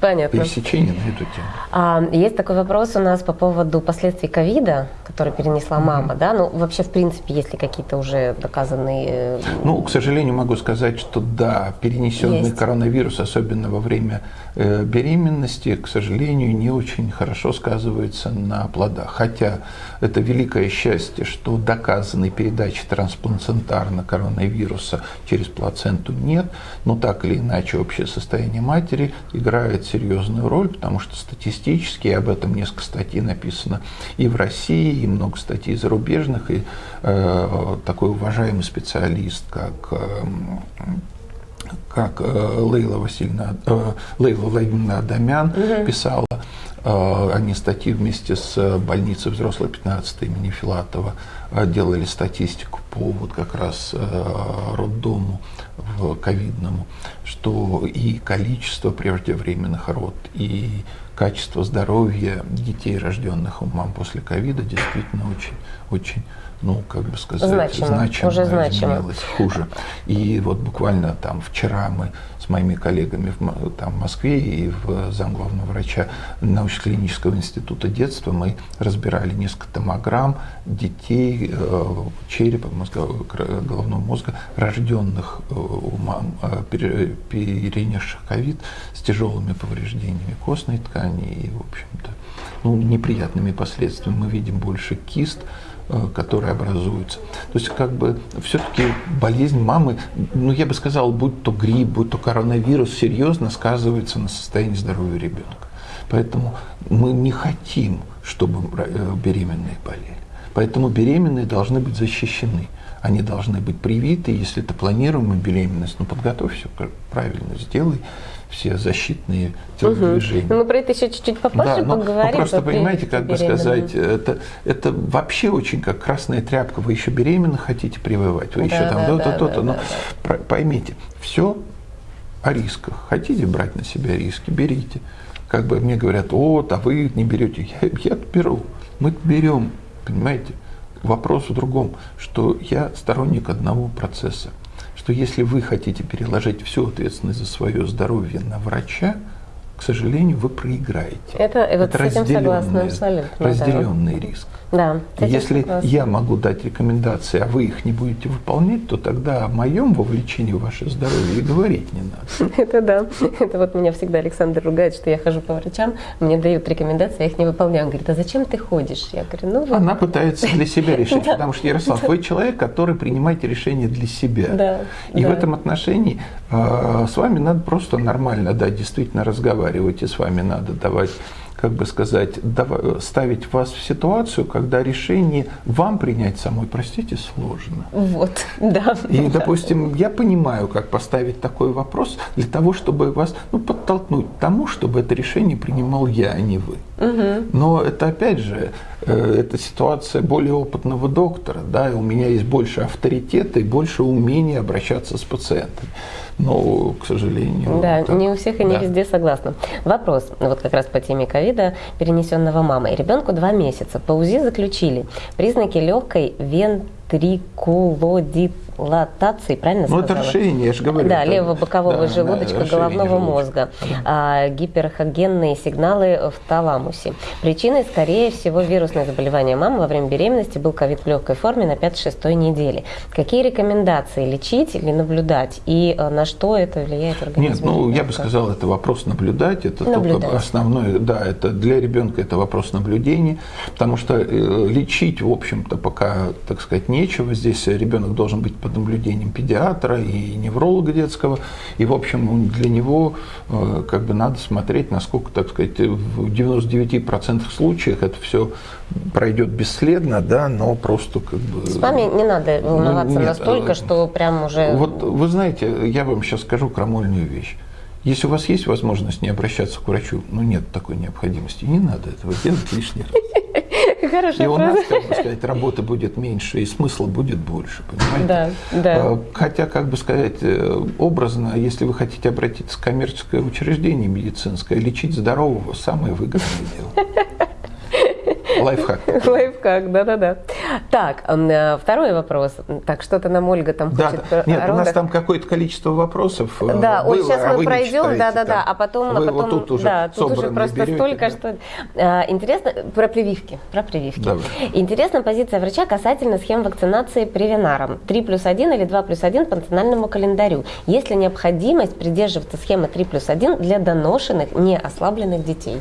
Понятно. пересечений на эту тему. А, есть такой вопрос у нас по поводу последствий ковида, который перенесла мама, mm-hmm. да? Ну, вообще, в принципе, есть ли какие-то уже доказанные... Э, ну, к сожалению, могу сказать, что да, перенесенный есть. коронавирус, особенно во время э, беременности, к сожалению, не очень хорошо сказывается на плодах. Хотя это великое счастье, что доказанной передачи трансплацентарно коронавируса через плаценту нет, но так или иначе общее состояние матери играет серьезную роль, потому что статистически об этом несколько статей написано и в России, и много статей зарубежных, и э, такой уважаемый специалист, как э, как э, Лейла Васильевна, э, Лейла Владимировна Адамян угу. писала, э, они статьи вместе с больницей взрослой 15 имени Филатова делали статистику по вот как раз роддому ковидному, что и количество преждевременных род, и качество здоровья детей, рожденных у мам после ковида, действительно очень, очень ну, как бы сказать, значимо, значимо уже значимо. хуже. И вот буквально там вчера мы с моими коллегами в, там, в Москве и в замглавного врача научно-клинического института детства мы разбирали несколько томограмм детей э, черепа, мозга, головного мозга, рожденных э, у мам, э, перенесших ковид с тяжелыми повреждениями костной ткани и, в общем-то, ну, неприятными последствиями. Мы видим больше кист, которые образуются. То есть как бы все-таки болезнь мамы, ну я бы сказал, будь то грипп, будь то коронавирус, серьезно сказывается на состоянии здоровья ребенка. Поэтому мы не хотим, чтобы э, беременные болели. Поэтому беременные должны быть защищены они должны быть привиты, если это планируемая беременность, ну подготовь все правильно, сделай все защитные телодвижения. Угу. Ну, мы про это еще чуть-чуть попозже да, поговорим. Ну, просто понимаете, как бы сказать, это, это вообще очень как красная тряпка. Вы еще беременна хотите прививать, вы да, еще там то-то, да, то-то. Да, но да, поймите, все о рисках. Хотите брать на себя риски, берите. Как бы мне говорят, вот, а вы не берете. Я, я беру. Мы берем, понимаете. Вопрос в другом, что я сторонник одного процесса что если вы хотите переложить всю ответственность за свое здоровье на врача, к сожалению, вы проиграете. Это, вот это с этим согласна абсолютно. Разделенный да. риск. Да, Если согласна. я могу дать рекомендации, а вы их не будете выполнять, то тогда о моем вовлечении в ваше здоровье и говорить не надо. [laughs] Это да. Это вот меня всегда Александр ругает, что я хожу по врачам, мне дают рекомендации, я их не выполняю. Он говорит, а зачем ты ходишь? Я говорю, ну... Вот. Она пытается для себя [laughs] решить, потому что, Ярослав, вы человек, который принимаете решения для себя. Да. И в этом отношении а, с вами надо просто нормально, да, действительно разговаривать, и с вами надо давать как бы сказать, ставить вас в ситуацию, когда решение вам принять самой, простите, сложно. Вот, да. И, допустим, я понимаю, как поставить такой вопрос для того, чтобы вас ну, подтолкнуть к тому, чтобы это решение принимал я, а не вы. Угу. Но это, опять же, э, это ситуация более опытного доктора, да, и у меня есть больше авторитета и больше умения обращаться с пациентами. Но, к сожалению... Да, так, не у всех и не да. везде согласна. Вопрос, вот как раз по теме ковида, перенесенного мамой. Ребенку два месяца. По УЗИ заключили признаки легкой вентрикулодит латации, правильно ну, сказала? Ну, это расширение, я же говорю. Да, левого бокового да, желудочка, да, головного желудочка. мозга, а, гиперхогенные сигналы в таламусе. Причиной, скорее всего, вирусное заболевание мамы во время беременности был ковид в легкой форме на 5-6 неделе. Какие рекомендации лечить или наблюдать, и а, на что это влияет организм? Нет, ну, я бы сказал, это вопрос наблюдать, это наблюдать. только основной, да, это для ребенка это вопрос наблюдения, потому что э, лечить, в общем-то, пока, так сказать, нечего. Здесь ребенок должен быть под наблюдением педиатра и невролога детского. И, в общем, для него э, как бы надо смотреть, насколько, так сказать, в 99% случаев это все пройдет бесследно, да, но просто как бы... С вами не надо волноваться ну, нет, настолько, что прям уже... Вот вы знаете, я вам сейчас скажу крамольную вещь. Если у вас есть возможность не обращаться к врачу, ну нет такой необходимости, не надо этого делать лишний раз. Хорошая и у нас, как бы сказать, работы будет меньше, и смысла будет больше, понимаете? Да, да. А, хотя, как бы сказать, э, образно, если вы хотите обратиться в коммерческое учреждение медицинское, лечить здорового – самое выгодное дело. [laughs] Лайфхак. Лайфхак, да-да-да. Так, э, второй вопрос. Так, что-то нам Ольга там да, хочет. Нет, у нас там какое-то количество вопросов э, Да, было, сейчас а мы пройдем, да-да-да, а потом, вы а потом, вот тут уже да, тут уже просто берете, столько, да. что... А, интересно, про прививки, про прививки. Давай. Интересна позиция врача касательно схем вакцинации привинаром. 3 плюс 1 или 2 плюс 1 по национальному календарю. Есть ли необходимость придерживаться схемы 3 плюс 1 для доношенных, не ослабленных детей?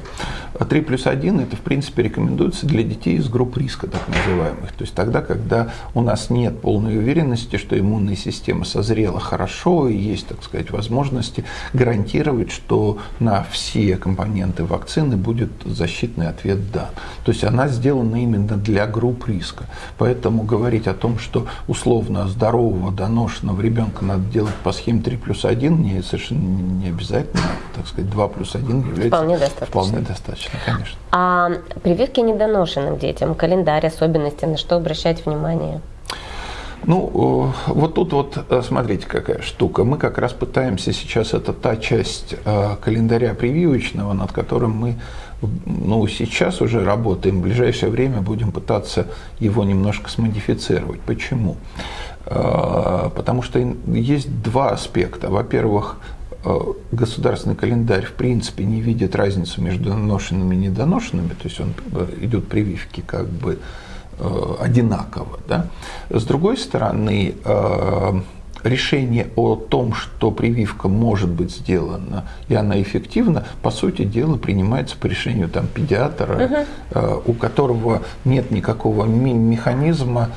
3 плюс 1 это, в принципе, рекомендуется для детей из групп риска, так называемых. То есть тогда, когда у нас нет полной уверенности, что иммунная система созрела хорошо и есть, так сказать, возможности гарантировать, что на все компоненты вакцины будет защитный ответ «да». То есть она сделана именно для групп риска. Поэтому говорить о том, что условно здорового, доношенного ребенка надо делать по схеме 3 плюс 1, не, совершенно не обязательно. Так сказать, 2 плюс 1 является вполне достаточно. Вполне достаточно, конечно. А прививки недоношенным детям, календарь, особенности, на что обращать внимание? Ну, э, вот тут вот, э, смотрите, какая штука. Мы как раз пытаемся сейчас, это та часть э, календаря прививочного, над которым мы ну, сейчас уже работаем, в ближайшее время будем пытаться его немножко смодифицировать. Почему? Потому что есть два аспекта. Во-первых, государственный календарь в принципе не видит разницу между доношенными и недоношенными, то есть он идет прививки как бы Э, одинаково. Да? С другой стороны, э, решение о том, что прививка может быть сделана и она эффективна, по сути дела принимается по решению там, педиатра, угу. у которого нет никакого механизма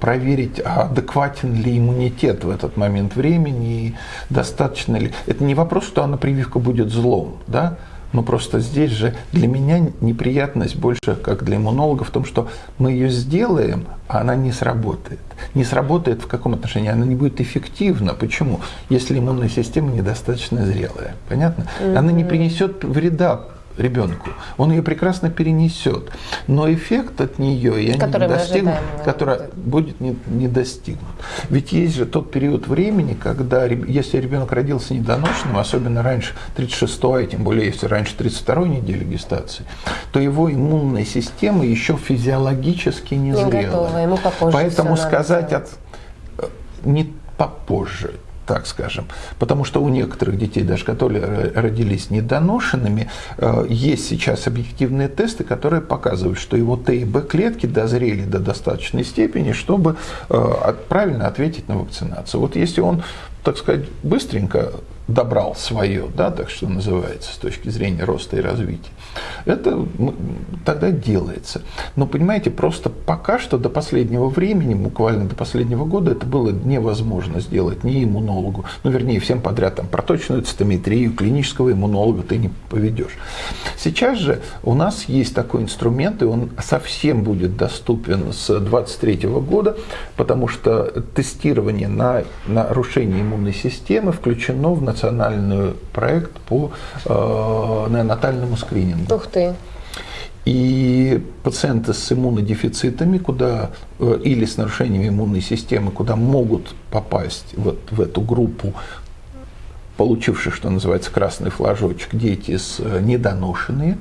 проверить, адекватен ли иммунитет в этот момент времени, достаточно ли. Это не вопрос, что она прививка будет злом, да? Но просто здесь же для меня неприятность больше, как для иммунолога, в том, что мы ее сделаем, а она не сработает. Не сработает в каком отношении? Она не будет эффективна. Почему? Если иммунная система недостаточно зрелая. Понятно? Она не принесет вреда ребенку. Он ее прекрасно перенесет. Но эффект от нее я который не достигнут, ожидаем, который будет не, не достигнут. Ведь есть же тот период времени, когда если ребенок родился недоношенным, особенно раньше 36-й, тем более если раньше 32-й недели гестации, то его иммунная система еще физиологически не, не зрела. Готова, ему Поэтому сказать от, э, не попозже, так скажем. Потому что у некоторых детей, даже которые родились недоношенными, э, есть сейчас объективные тесты, которые показывают, что его Т и Б клетки дозрели до достаточной степени, чтобы э, правильно ответить на вакцинацию. Вот если он, так сказать, быстренько добрал свое, да, так что называется, с точки зрения роста и развития, это тогда делается. Но, понимаете, просто пока что до последнего времени, буквально до последнего года, это было невозможно сделать ни иммунологу, ну, вернее, всем подряд, там, проточную цитометрию, клинического иммунолога ты не поведешь. Сейчас же у нас есть такой инструмент, и он совсем будет доступен с 2023 года, потому что тестирование на нарушение иммунной системы включено в национальный проект по э, неонатальному скринингу. Ух ты! И пациенты с иммунодефицитами, куда, э, или с нарушением иммунной системы, куда могут попасть вот в эту группу получивших, что называется, красный флажочек, дети с э, недоношенные.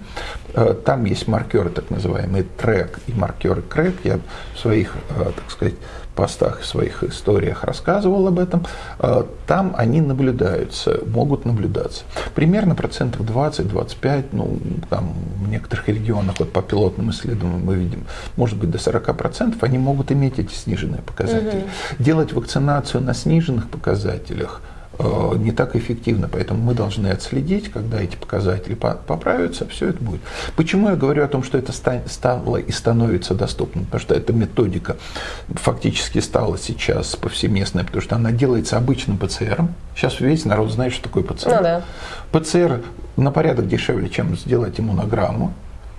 Э, там есть маркеры, так называемые трек и маркеры крэк. Я в своих, так сказать, постах, в своих историях рассказывал об этом, э, там они наблюдаются, могут наблюдаться. Примерно процентов 20-25, ну, там в некоторых регионах, вот по пилотным исследованиям мы видим, может быть до 40 процентов, они могут иметь эти сниженные показатели. Угу. Делать вакцинацию на сниженных показателях – не так эффективно. Поэтому мы должны отследить, когда эти показатели поправятся, все это будет. Почему я говорю о том, что это стало и становится доступным? Потому что эта методика фактически стала сейчас повсеместной, потому что она делается обычным ПЦР. Сейчас весь народ знает, что такое ПЦР. Ну, да. ПЦР на порядок дешевле, чем сделать иммунограмму.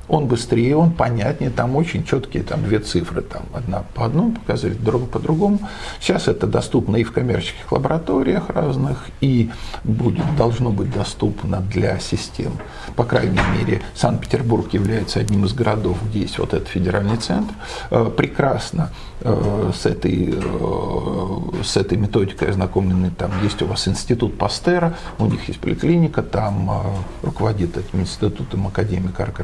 Он быстрее, он понятнее, там очень четкие там две цифры, там одна по одному показывает, другая по другому. Сейчас это доступно и в коммерческих лабораториях разных, и будет, должно быть доступно для систем. По крайней мере, Санкт-Петербург является одним из городов, где есть вот этот федеральный центр. Э, прекрасно э, с этой, э, с этой методикой ознакомлены. Там есть у вас институт Пастера, у них есть поликлиника, там руководит этим институтом академик Арк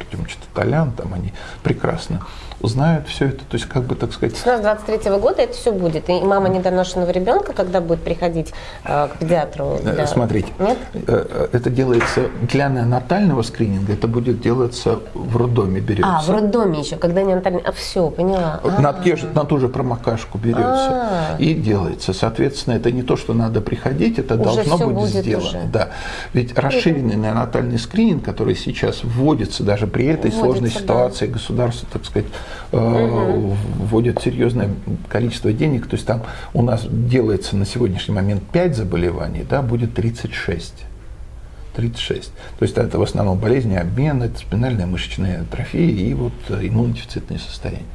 Толян, там они прекрасно знают все это. То есть, как бы, так сказать... С 23 -го года это все будет. И мама недоношенного ребенка, когда будет приходить э, к педиатру? Э, для... Смотрите, Нет? Э, э, это делается для неонатального скрининга, это будет делаться в роддоме берется. А, в роддоме еще, когда неонатальный... А, все, поняла. На, те же, на ту же промокашку берется А-а-а. и делается. Соответственно, это не то, что надо приходить, это уже должно быть будет сделано. Уже. Да. Ведь расширенный неонатальный скрининг, который сейчас вводится даже при этой сложной ситуации, да. государство, так сказать, угу. вводят серьезное количество денег. То есть там у нас делается на сегодняшний момент 5 заболеваний, да, будет 36. 36. То есть это в основном болезни обмена, это спинальная мышечная атрофия и вот э, иммунодефицитные состояния.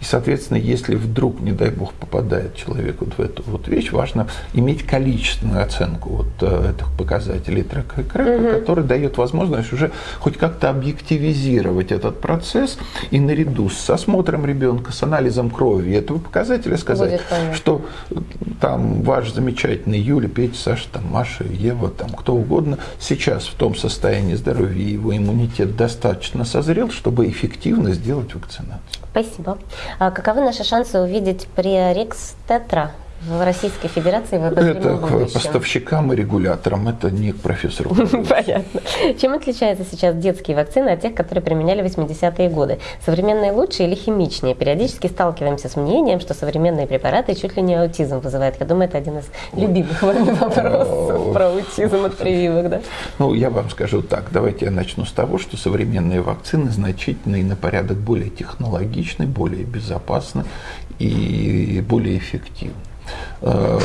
И, соответственно, если вдруг, не дай бог, попадает человек вот в эту вот вещь, важно иметь количественную оценку вот э, этих показателей трека и крека, угу. который дает возможность уже хоть как-то объективизировать этот процесс и наряду с осмотром ребенка, с анализом крови этого показателя сказать, что там ваш замечательный Юля, Петя, Саша, там, Маша, Ева, там, кто угодно, сейчас в том состоянии здоровья, его иммунитет достаточно созрел, чтобы эффективно сделать вакцинацию. Спасибо. А каковы наши шансы увидеть приорикс тетра в Российской Федерации в Это к поставщикам и регуляторам, это не к профессору. [laughs] Понятно. Чем отличаются сейчас детские вакцины от тех, которые применяли в 80-е годы? Современные лучше или химичнее? Периодически сталкиваемся с мнением, что современные препараты чуть ли не аутизм вызывают. Я думаю, это один из любимых вами [laughs] вопросов про аутизм от прививок, да? Ну, я вам скажу так. Давайте я начну с того, что современные вакцины значительно и на порядок более технологичны, более безопасны и более эффективны. Э,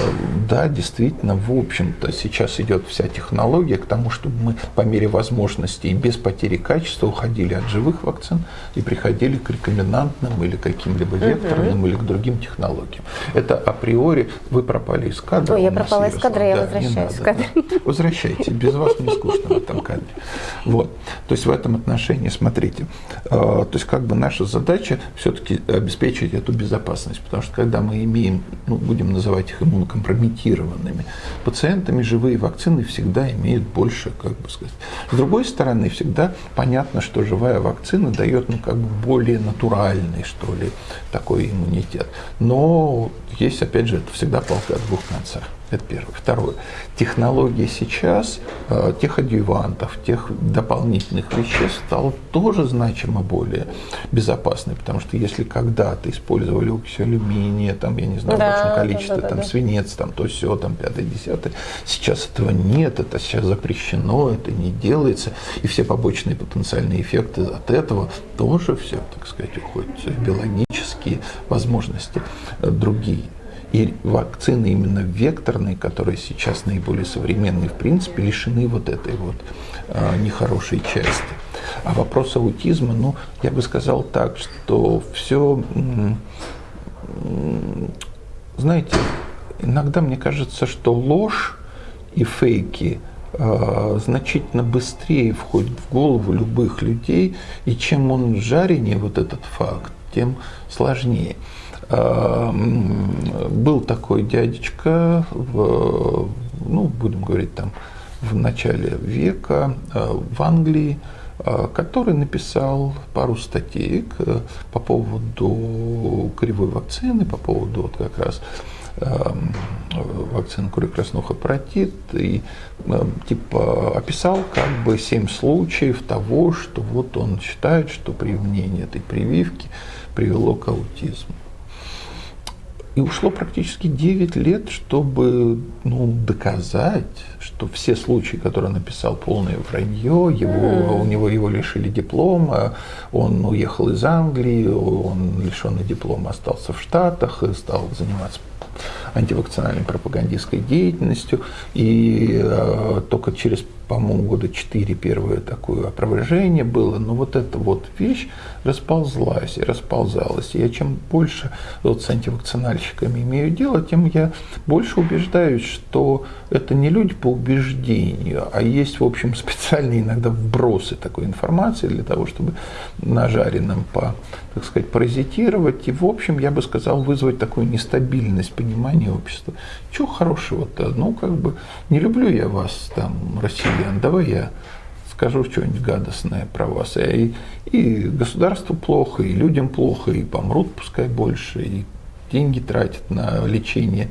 да, действительно, в общем-то, сейчас идет вся технология к тому, чтобы мы по мере возможностей без потери качества уходили от живых вакцин и приходили к рекомендантным или каким-либо векторным угу. или к другим технологиям. Это априори вы пропали из кадра. Ой, я пропала из кадра, я да, возвращаюсь в кадр. Возвращайте, без вас не скучно в этом кадре. Вот. То есть в этом отношении, смотрите, э, то есть как бы наша задача все-таки обеспечить эту безопасность, потому что когда мы имеем, ну, будем называть их иммунокомпрометированными пациентами, живые вакцины всегда имеют больше, как бы сказать. С другой стороны, всегда понятно, что живая вакцина дает, ну, как бы более натуральный, что ли, такой иммунитет. Но есть, опять же, это всегда палка о двух концах. Это первое. Второе. Технология сейчас э, тех адъювантов, тех дополнительных веществ стала тоже значимо более безопасной, потому что если когда-то использовали окись алюминия, там, я не знаю, да, в большом количестве, да, да, там, да. свинец, там, то все, там, пятое, десятое, сейчас этого нет, это сейчас запрещено, это не делается, и все побочные потенциальные эффекты от этого тоже все, так сказать, уходят, биологические возможности э, другие. И вакцины именно векторные, которые сейчас наиболее современные, в принципе, лишены вот этой вот э, нехорошей части. А вопрос аутизма, ну, я бы сказал так, что все, знаете, иногда мне кажется, что ложь и фейки э, значительно быстрее входит в голову любых людей, и чем он жаренее, вот этот факт, тем сложнее. Эм, был такой дядечка, в, ну, будем говорить, там, в начале века э, в Англии, э, который написал пару статей по поводу кривой вакцины, по поводу вот как раз вакцины кури краснуха протит и э, типа описал как бы семь случаев того, что вот он считает, что применение этой прививки привело к аутизму. И ушло практически 9 лет, чтобы ну, доказать, что все случаи, которые он написал, полное вранье, его, у него его лишили диплома, он уехал из Англии, он лишенный диплома остался в Штатах и стал заниматься антивакцинальной пропагандистской деятельностью. И э, только через по-моему, года четыре первое такое опровержение было, но вот эта вот вещь расползлась и расползалась. И я чем больше вот с антивакцинальщиками имею дело, тем я больше убеждаюсь, что это не люди по убеждению, а есть, в общем, специальные иногда вбросы такой информации для того, чтобы на жареном по, так сказать, паразитировать и, в общем, я бы сказал, вызвать такую нестабильность понимания общества. Чего хорошего-то? Ну, как бы, не люблю я вас, там, Россия Ян, давай я скажу что-нибудь гадостное про вас. И, и государству плохо, и людям плохо, и помрут пускай больше, и деньги тратят на лечение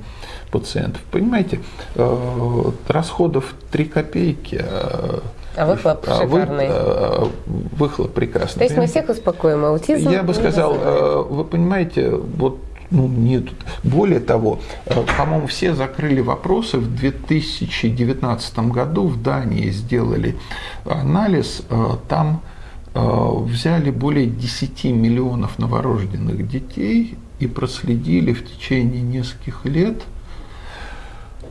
пациентов. Понимаете, э, расходов 3 копейки, а, а выхлоп а шикарный. Вы, а, выхлоп прекрасный. То есть мы всех успокоим, аутизм Я бы сказал, э, вы понимаете, вот ну, нет. Более того, э, по-моему, все закрыли вопросы. В 2019 году в Дании сделали анализ. Э, там э, взяли более 10 миллионов новорожденных детей и проследили в течение нескольких лет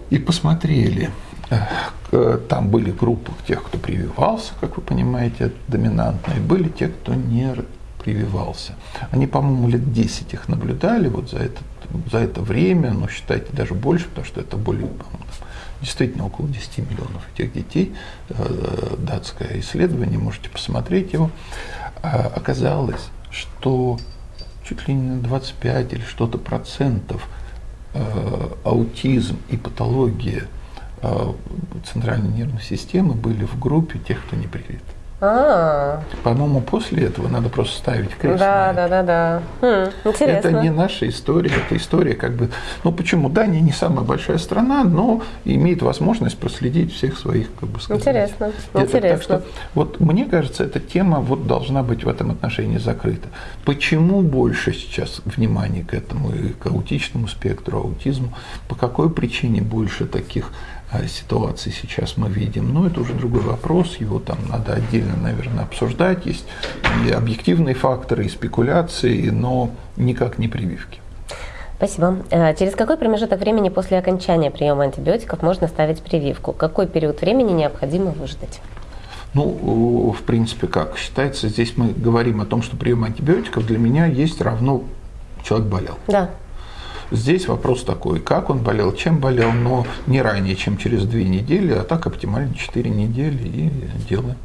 и посмотрели. Там были группы тех, кто прививался, как вы понимаете, доминантные, были те, кто не прививался. Они, по-моему, лет 10 их наблюдали вот за это, за это время, но считайте даже больше, потому что это более, действительно около 10 миллионов этих детей. Э, датское исследование, можете посмотреть его. А оказалось, что чуть ли не на 25 или что-то процентов э, аутизм и патология э, центральной нервной системы были в группе тех, кто не привит. А. По-моему, после этого надо просто ставить крест. Да, да, да, да. Хм, интересно. Это не наша история, это история как бы. Ну почему? Дания не самая большая страна, но имеет возможность проследить всех своих, как бы сказать. Интересно. Это, интересно. Так что, вот мне кажется, эта тема вот должна быть в этом отношении закрыта. Почему больше сейчас внимания к этому и к аутичному спектру, аутизму? По какой причине больше таких ситуации сейчас мы видим. Но это уже другой вопрос, его там надо отдельно, наверное, обсуждать. Есть и объективные факторы, и спекуляции, но никак не прививки. Спасибо. Э, через какой промежуток времени после окончания приема антибиотиков можно ставить прививку? Какой период времени необходимо выждать? Ну, в принципе, как считается, здесь мы говорим о том, что прием антибиотиков для меня есть равно человек болел. Да. Здесь вопрос такой, как он болел, чем болел, но не ранее, чем через две недели, а так оптимально 4 недели и делаем.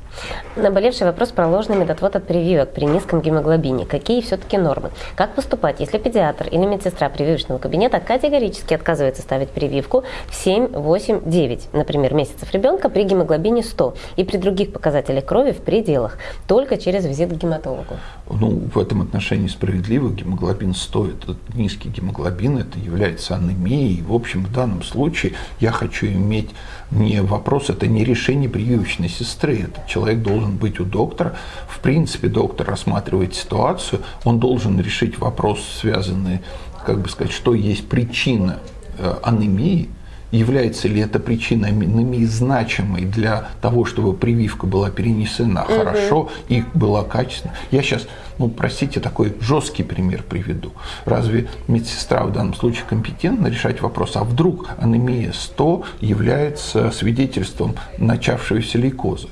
Наболевший вопрос про ложный медотвод от прививок при низком гемоглобине. Какие все-таки нормы? Как поступать, если педиатр или медсестра прививочного кабинета категорически отказывается ставить прививку в 7, 8, 9, например, месяцев ребенка при гемоглобине 100 и при других показателях крови в пределах, только через визит к гематологу? Ну, в этом отношении справедливо. Гемоглобин 100 – это низкий гемоглобин, это является анемией. В общем, в данном случае я хочу иметь не вопрос, это не решение прививочной сестры, это человек человек должен быть у доктора. В принципе, доктор рассматривает ситуацию, он должен решить вопрос, связанный, как бы сказать, что есть причина э, анемии, является ли эта причина анемии значимой для того, чтобы прививка была перенесена угу. хорошо и была качественна. Я сейчас, ну, простите, такой жесткий пример приведу. Разве медсестра в данном случае компетентна решать вопрос, а вдруг анемия 100 является свидетельством начавшейся лейкозы?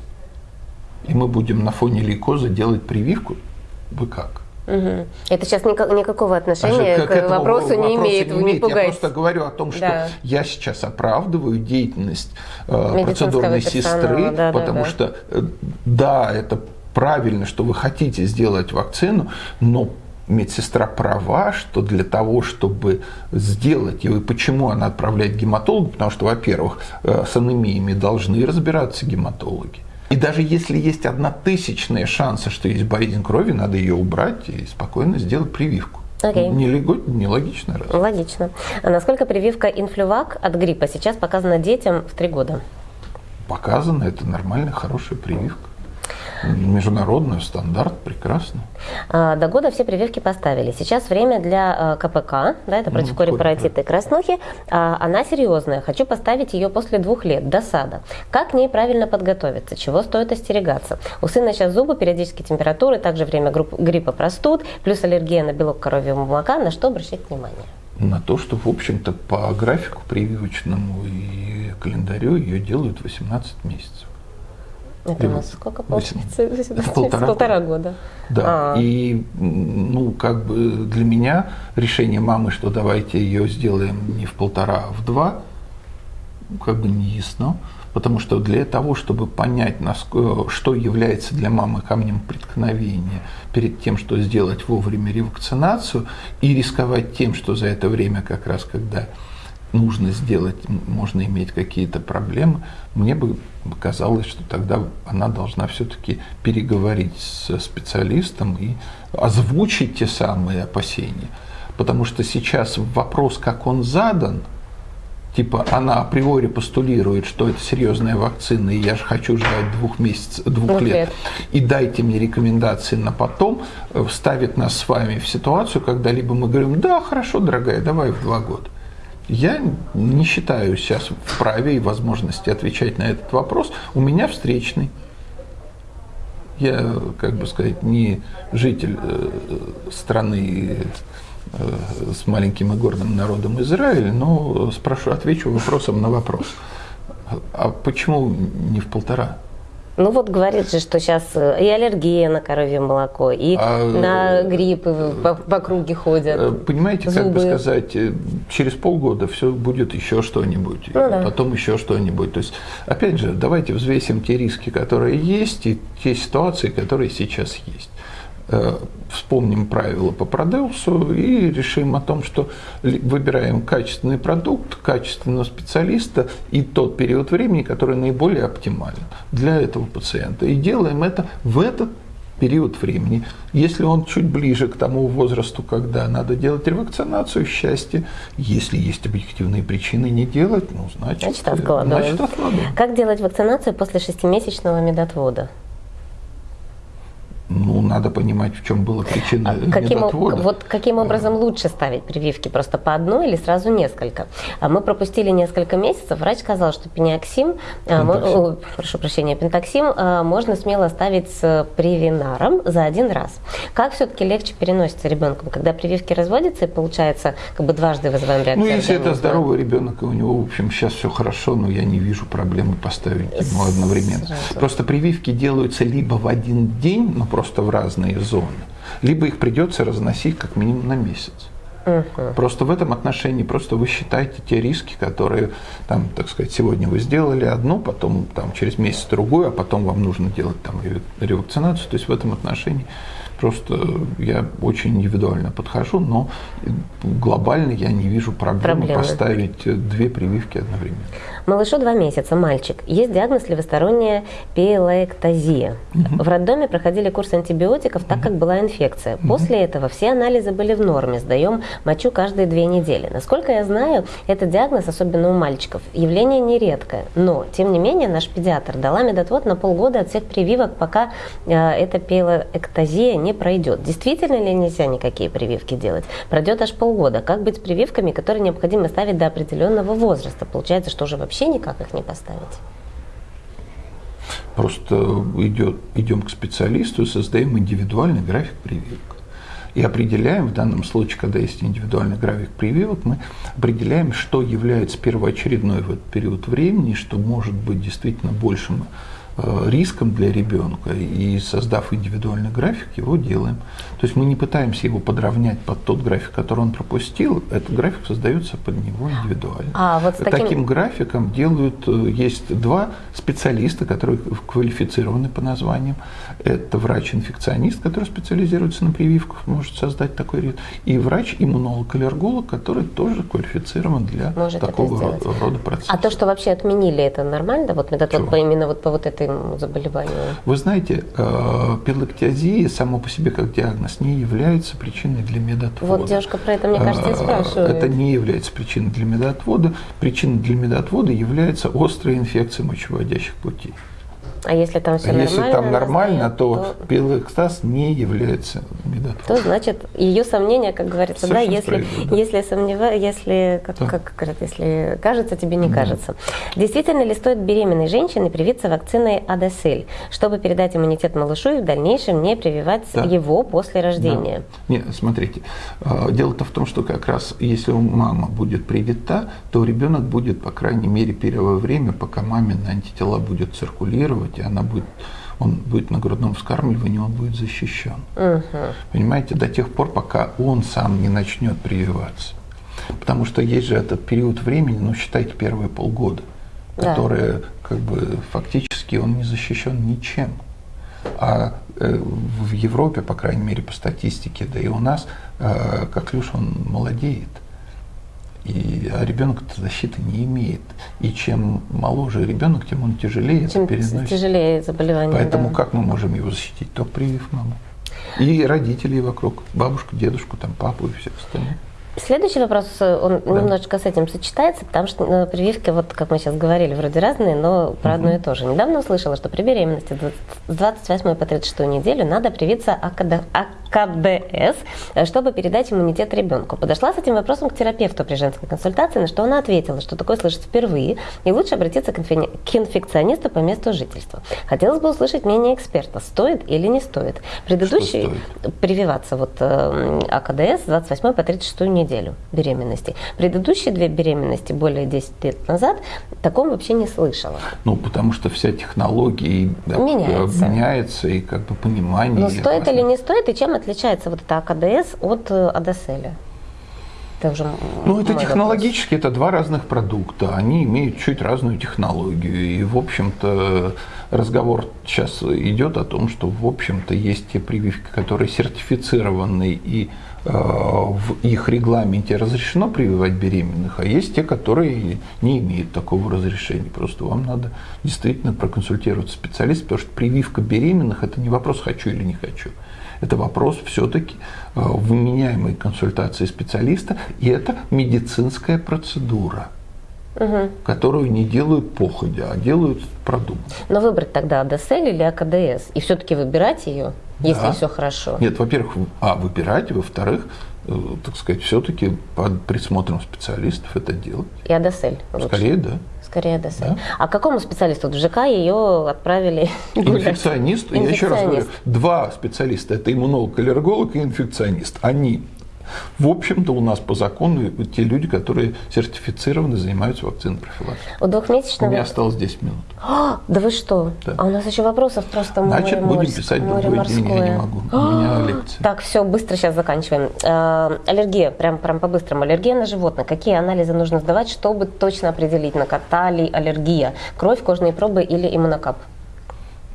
и мы будем на фоне лейкоза делать прививку, вы как? Угу. Это сейчас никак, никакого отношения а к, к вопросу не имеет, не, имеет. Я просто говорю о том, что да. я сейчас оправдываю деятельность э, процедурной сестры, да, потому да, да. что э, да, это правильно, что вы хотите сделать вакцину, но медсестра права, что для того, чтобы сделать, и почему она отправляет гематологу, потому что, во-первых, э, с анемиями должны разбираться гематологи. И даже если есть одна тысячная шанса, что есть болезнь крови, надо ее убрать и спокойно сделать прививку. Okay. Не, не. Разве? Логично. А насколько прививка инфлювак от гриппа сейчас показана детям в три года? Показана, это нормальная, хорошая прививка. Международный стандарт, прекрасно. А, до года все прививки поставили. Сейчас время для а, КПК, да, это против ну, корепаратита и краснухи. А, она серьезная. Хочу поставить ее после двух лет, до сада. Как к ней правильно подготовиться? Чего стоит остерегаться? У сына сейчас зубы, периодические температуры, также время гриппа простуд, плюс аллергия на белок коровьего молока. На что обращать внимание? На то, что, в общем-то, по графику прививочному и календарю ее делают 18 месяцев. Это у нас сколько получается? Полтора, полтора года. Да. А. И ну, как бы для меня решение мамы, что давайте ее сделаем не в полтора, а в два, как бы не ясно. Потому что для того, чтобы понять, что является для мамы камнем преткновения перед тем, что сделать вовремя ревакцинацию, и рисковать тем, что за это время, как раз когда нужно сделать, можно иметь какие-то проблемы, мне бы казалось, что тогда она должна все-таки переговорить с специалистом и озвучить те самые опасения. Потому что сейчас вопрос, как он задан, типа она априори постулирует, что это серьезная вакцина, и я же хочу ждать двух месяцев, двух лет, лет, и дайте мне рекомендации на потом, э, ставит нас с вами в ситуацию, когда либо мы говорим, да, хорошо, дорогая, давай в два года. Я не считаю сейчас вправе и возможности отвечать на этот вопрос. У меня встречный. Я, как бы сказать, не житель э, страны э, с маленьким и гордым народом Израиль, но спрошу, отвечу вопросом на вопрос. А почему не в полтора? Ну вот говорит же, что сейчас э, и аллергия на коровье молоко, и а, на гриппы по, по круге ходят. Э, понимаете, зубы. как бы сказать, э, через полгода все будет еще что-нибудь, ну, да. потом еще что-нибудь. То есть, опять же, давайте взвесим те риски, которые есть, и те ситуации, которые сейчас есть. Э, вспомним правила по Продеусу и решим о том, что выбираем качественный продукт, качественного специалиста и тот период времени, который наиболее оптимален для этого пациента. И делаем это в этот период времени. Если он чуть ближе к тому возрасту, когда надо делать ревакцинацию, счастье. Если есть объективные причины не делать, ну, значит, значит, откладываем. значит откладываем. Как делать вакцинацию после шестимесячного медотвода? Ну, надо понимать, в чем была причина а [laughs] каким, медотвода. Вот каким образом лучше ставить прививки? Просто по одной или сразу несколько? А мы пропустили несколько месяцев. Врач сказал, что пениоксим, о, прошу прощения, пентоксим можно смело ставить с привинаром за один раз. Как все-таки легче переносится ребенком, когда прививки разводятся и получается как бы дважды вызываем реакцию? Ну, если это здоровый ребенок, и у него, в общем, сейчас все хорошо, но я не вижу проблемы поставить ему одновременно. Сразу. Просто прививки делаются либо в один день, но просто в разные зоны, либо их придется разносить как минимум на месяц. Угу. Просто в этом отношении просто вы считаете те риски, которые, там, так сказать, сегодня вы сделали одну, потом там, через месяц другую, а потом вам нужно делать там, ревакцинацию. То есть в этом отношении Просто я очень индивидуально подхожу, но глобально я не вижу проблемы, проблемы. поставить две прививки одновременно. Малышу два месяца, мальчик. Есть диагноз левосторонняя пиелоэктазия. Угу. В роддоме проходили курс антибиотиков, так как была инфекция. Угу. После этого все анализы были в норме, сдаем мочу каждые две недели. Насколько я знаю, этот диагноз, особенно у мальчиков, явление нередкое. Но, тем не менее, наш педиатр дала медотвод на полгода от всех прививок, пока э, эта пиелоэктазия не пройдет. Действительно ли нельзя никакие прививки делать? Пройдет аж полгода. Как быть с прививками, которые необходимо ставить до определенного возраста? Получается, что уже вообще вообще никак их не поставить? Просто идет, идем к специалисту создаем индивидуальный график прививок. И определяем, в данном случае, когда есть индивидуальный график прививок, мы определяем, что является первоочередной в этот период времени, что может быть действительно большим риском для ребенка и создав индивидуальный график, его делаем. То есть мы не пытаемся его подровнять под тот график, который он пропустил, этот график создается под него индивидуально. А, вот таким... таким графиком делают, э, есть два специалиста, которые квалифицированы по названиям. Это врач-инфекционист, который специализируется на прививках, может создать такой риск, и врач-иммунолог-аллерголог, который тоже квалифицирован для может такого рода процесса. А то, что вообще отменили, это нормально? Вот метод вот именно вот по вот этому заболеванию? Вы знаете, э, пилоктиазия само по себе как диагноз не является причиной для медотвода. Вот девушка про это, мне кажется, и э, спрашивает. Это не является причиной для медотвода. Причиной для медотвода является острая инфекция мочевыводящих путей. А если там все если нормально? там нормально, то, то пилоэкстаз не является медотводом. То значит ее сомнения, как говорится, Совершенно да, если да. если сомневаюсь, если как, да. как говорят, если кажется, тебе не да. кажется. Действительно ли стоит беременной женщине привиться вакциной Адесель, чтобы передать иммунитет малышу и в дальнейшем не прививать да. его после рождения? Да. Нет, смотрите, а, дело-то в том, что как раз если мама будет привита, то ребенок будет, по крайней мере, первое время, пока мамин антитела будет циркулировать и она будет, он будет на грудном вскармливании, он будет защищен. Угу. Понимаете, до тех пор, пока он сам не начнет прививаться. Потому что есть же этот период времени, ну считайте первые полгода, да. которые как бы фактически он не защищен ничем. А э, в Европе, по крайней мере, по статистике, да и у нас, э, как лишь он молодеет. И, а ребенок защиты не имеет. И чем моложе ребенок, тем он тяжелее чем переносит. тяжелее заболевание. Поэтому да. как мы можем его защитить? Только привив маму. И родителей вокруг, бабушку, дедушку, там, папу и все остальное. Следующий вопрос, он да. немножечко с этим сочетается, потому что ну, прививки, вот как мы сейчас говорили, вроде разные, но про одно и то же. Недавно услышала, что при беременности с 28 по 36 неделю надо привиться АКД, КДС, э, чтобы передать иммунитет ребенку. Подошла с этим вопросом к терапевту при женской консультации, на что она ответила, что такое слышит впервые, и лучше обратиться к инфекционисту по месту жительства. Хотелось бы услышать мнение эксперта, стоит или не стоит. Предыдущий прививаться вот э, АКДС с 28 по 36 неделю беременности. Предыдущие две беременности более 10 лет назад таком вообще не слышала. Ну, потому что вся технология меняется, меняется и как бы понимание. Но стоит или не стоит, и чем отличается вот это АКДС от э, АДСЛ? Это уже ну, это технологически, вопрос. это два разных продукта. Они имеют чуть разную технологию. И, в общем-то, разговор сейчас идет о том, что, в общем-то, есть те прививки, которые сертифицированы и в их регламенте разрешено прививать беременных, а есть те, которые не имеют такого разрешения. Просто вам надо действительно проконсультироваться специалист, потому что прививка беременных – это не вопрос «хочу или не хочу». Это вопрос все-таки э, вменяемой консультации специалиста, и это медицинская процедура угу. которую не делают походя, а делают продуманно. Но выбрать тогда АДСЛ или АКДС, и все-таки выбирать ее? Если Да. все хорошо. Нет, во-первых, а, выбирать, во-вторых, э, так сказать, все-таки под присмотром специалистов это делать. И Адесель лучше. Скорее, да. Скорее Адесель. Да. А к какому специалисту? В ЖК ее отправили гулять. [laughs] Инфекционист, я еще раз говорю, Инфекционист. два специалиста, это иммунолог, аллерголог и инфекционист. Они, в общем-то, у нас по закону те люди, которые сертифицированы, занимаются вакциной профилактики. У У двухмесячного... меня осталось 10 минут. А, [gasps] да вы что? Да. А у нас еще вопросов просто море Значит, будем морс- писать море другой день, я не могу. У меня [gasps] лекция. Так, все, быстро сейчас заканчиваем. Э, аллергия, прям, прям по-быстрому. Аллергия на животных. Какие анализы нужно сдавать, чтобы точно определить, на кота ли аллергия? Кровь, кожные пробы или иммунокап?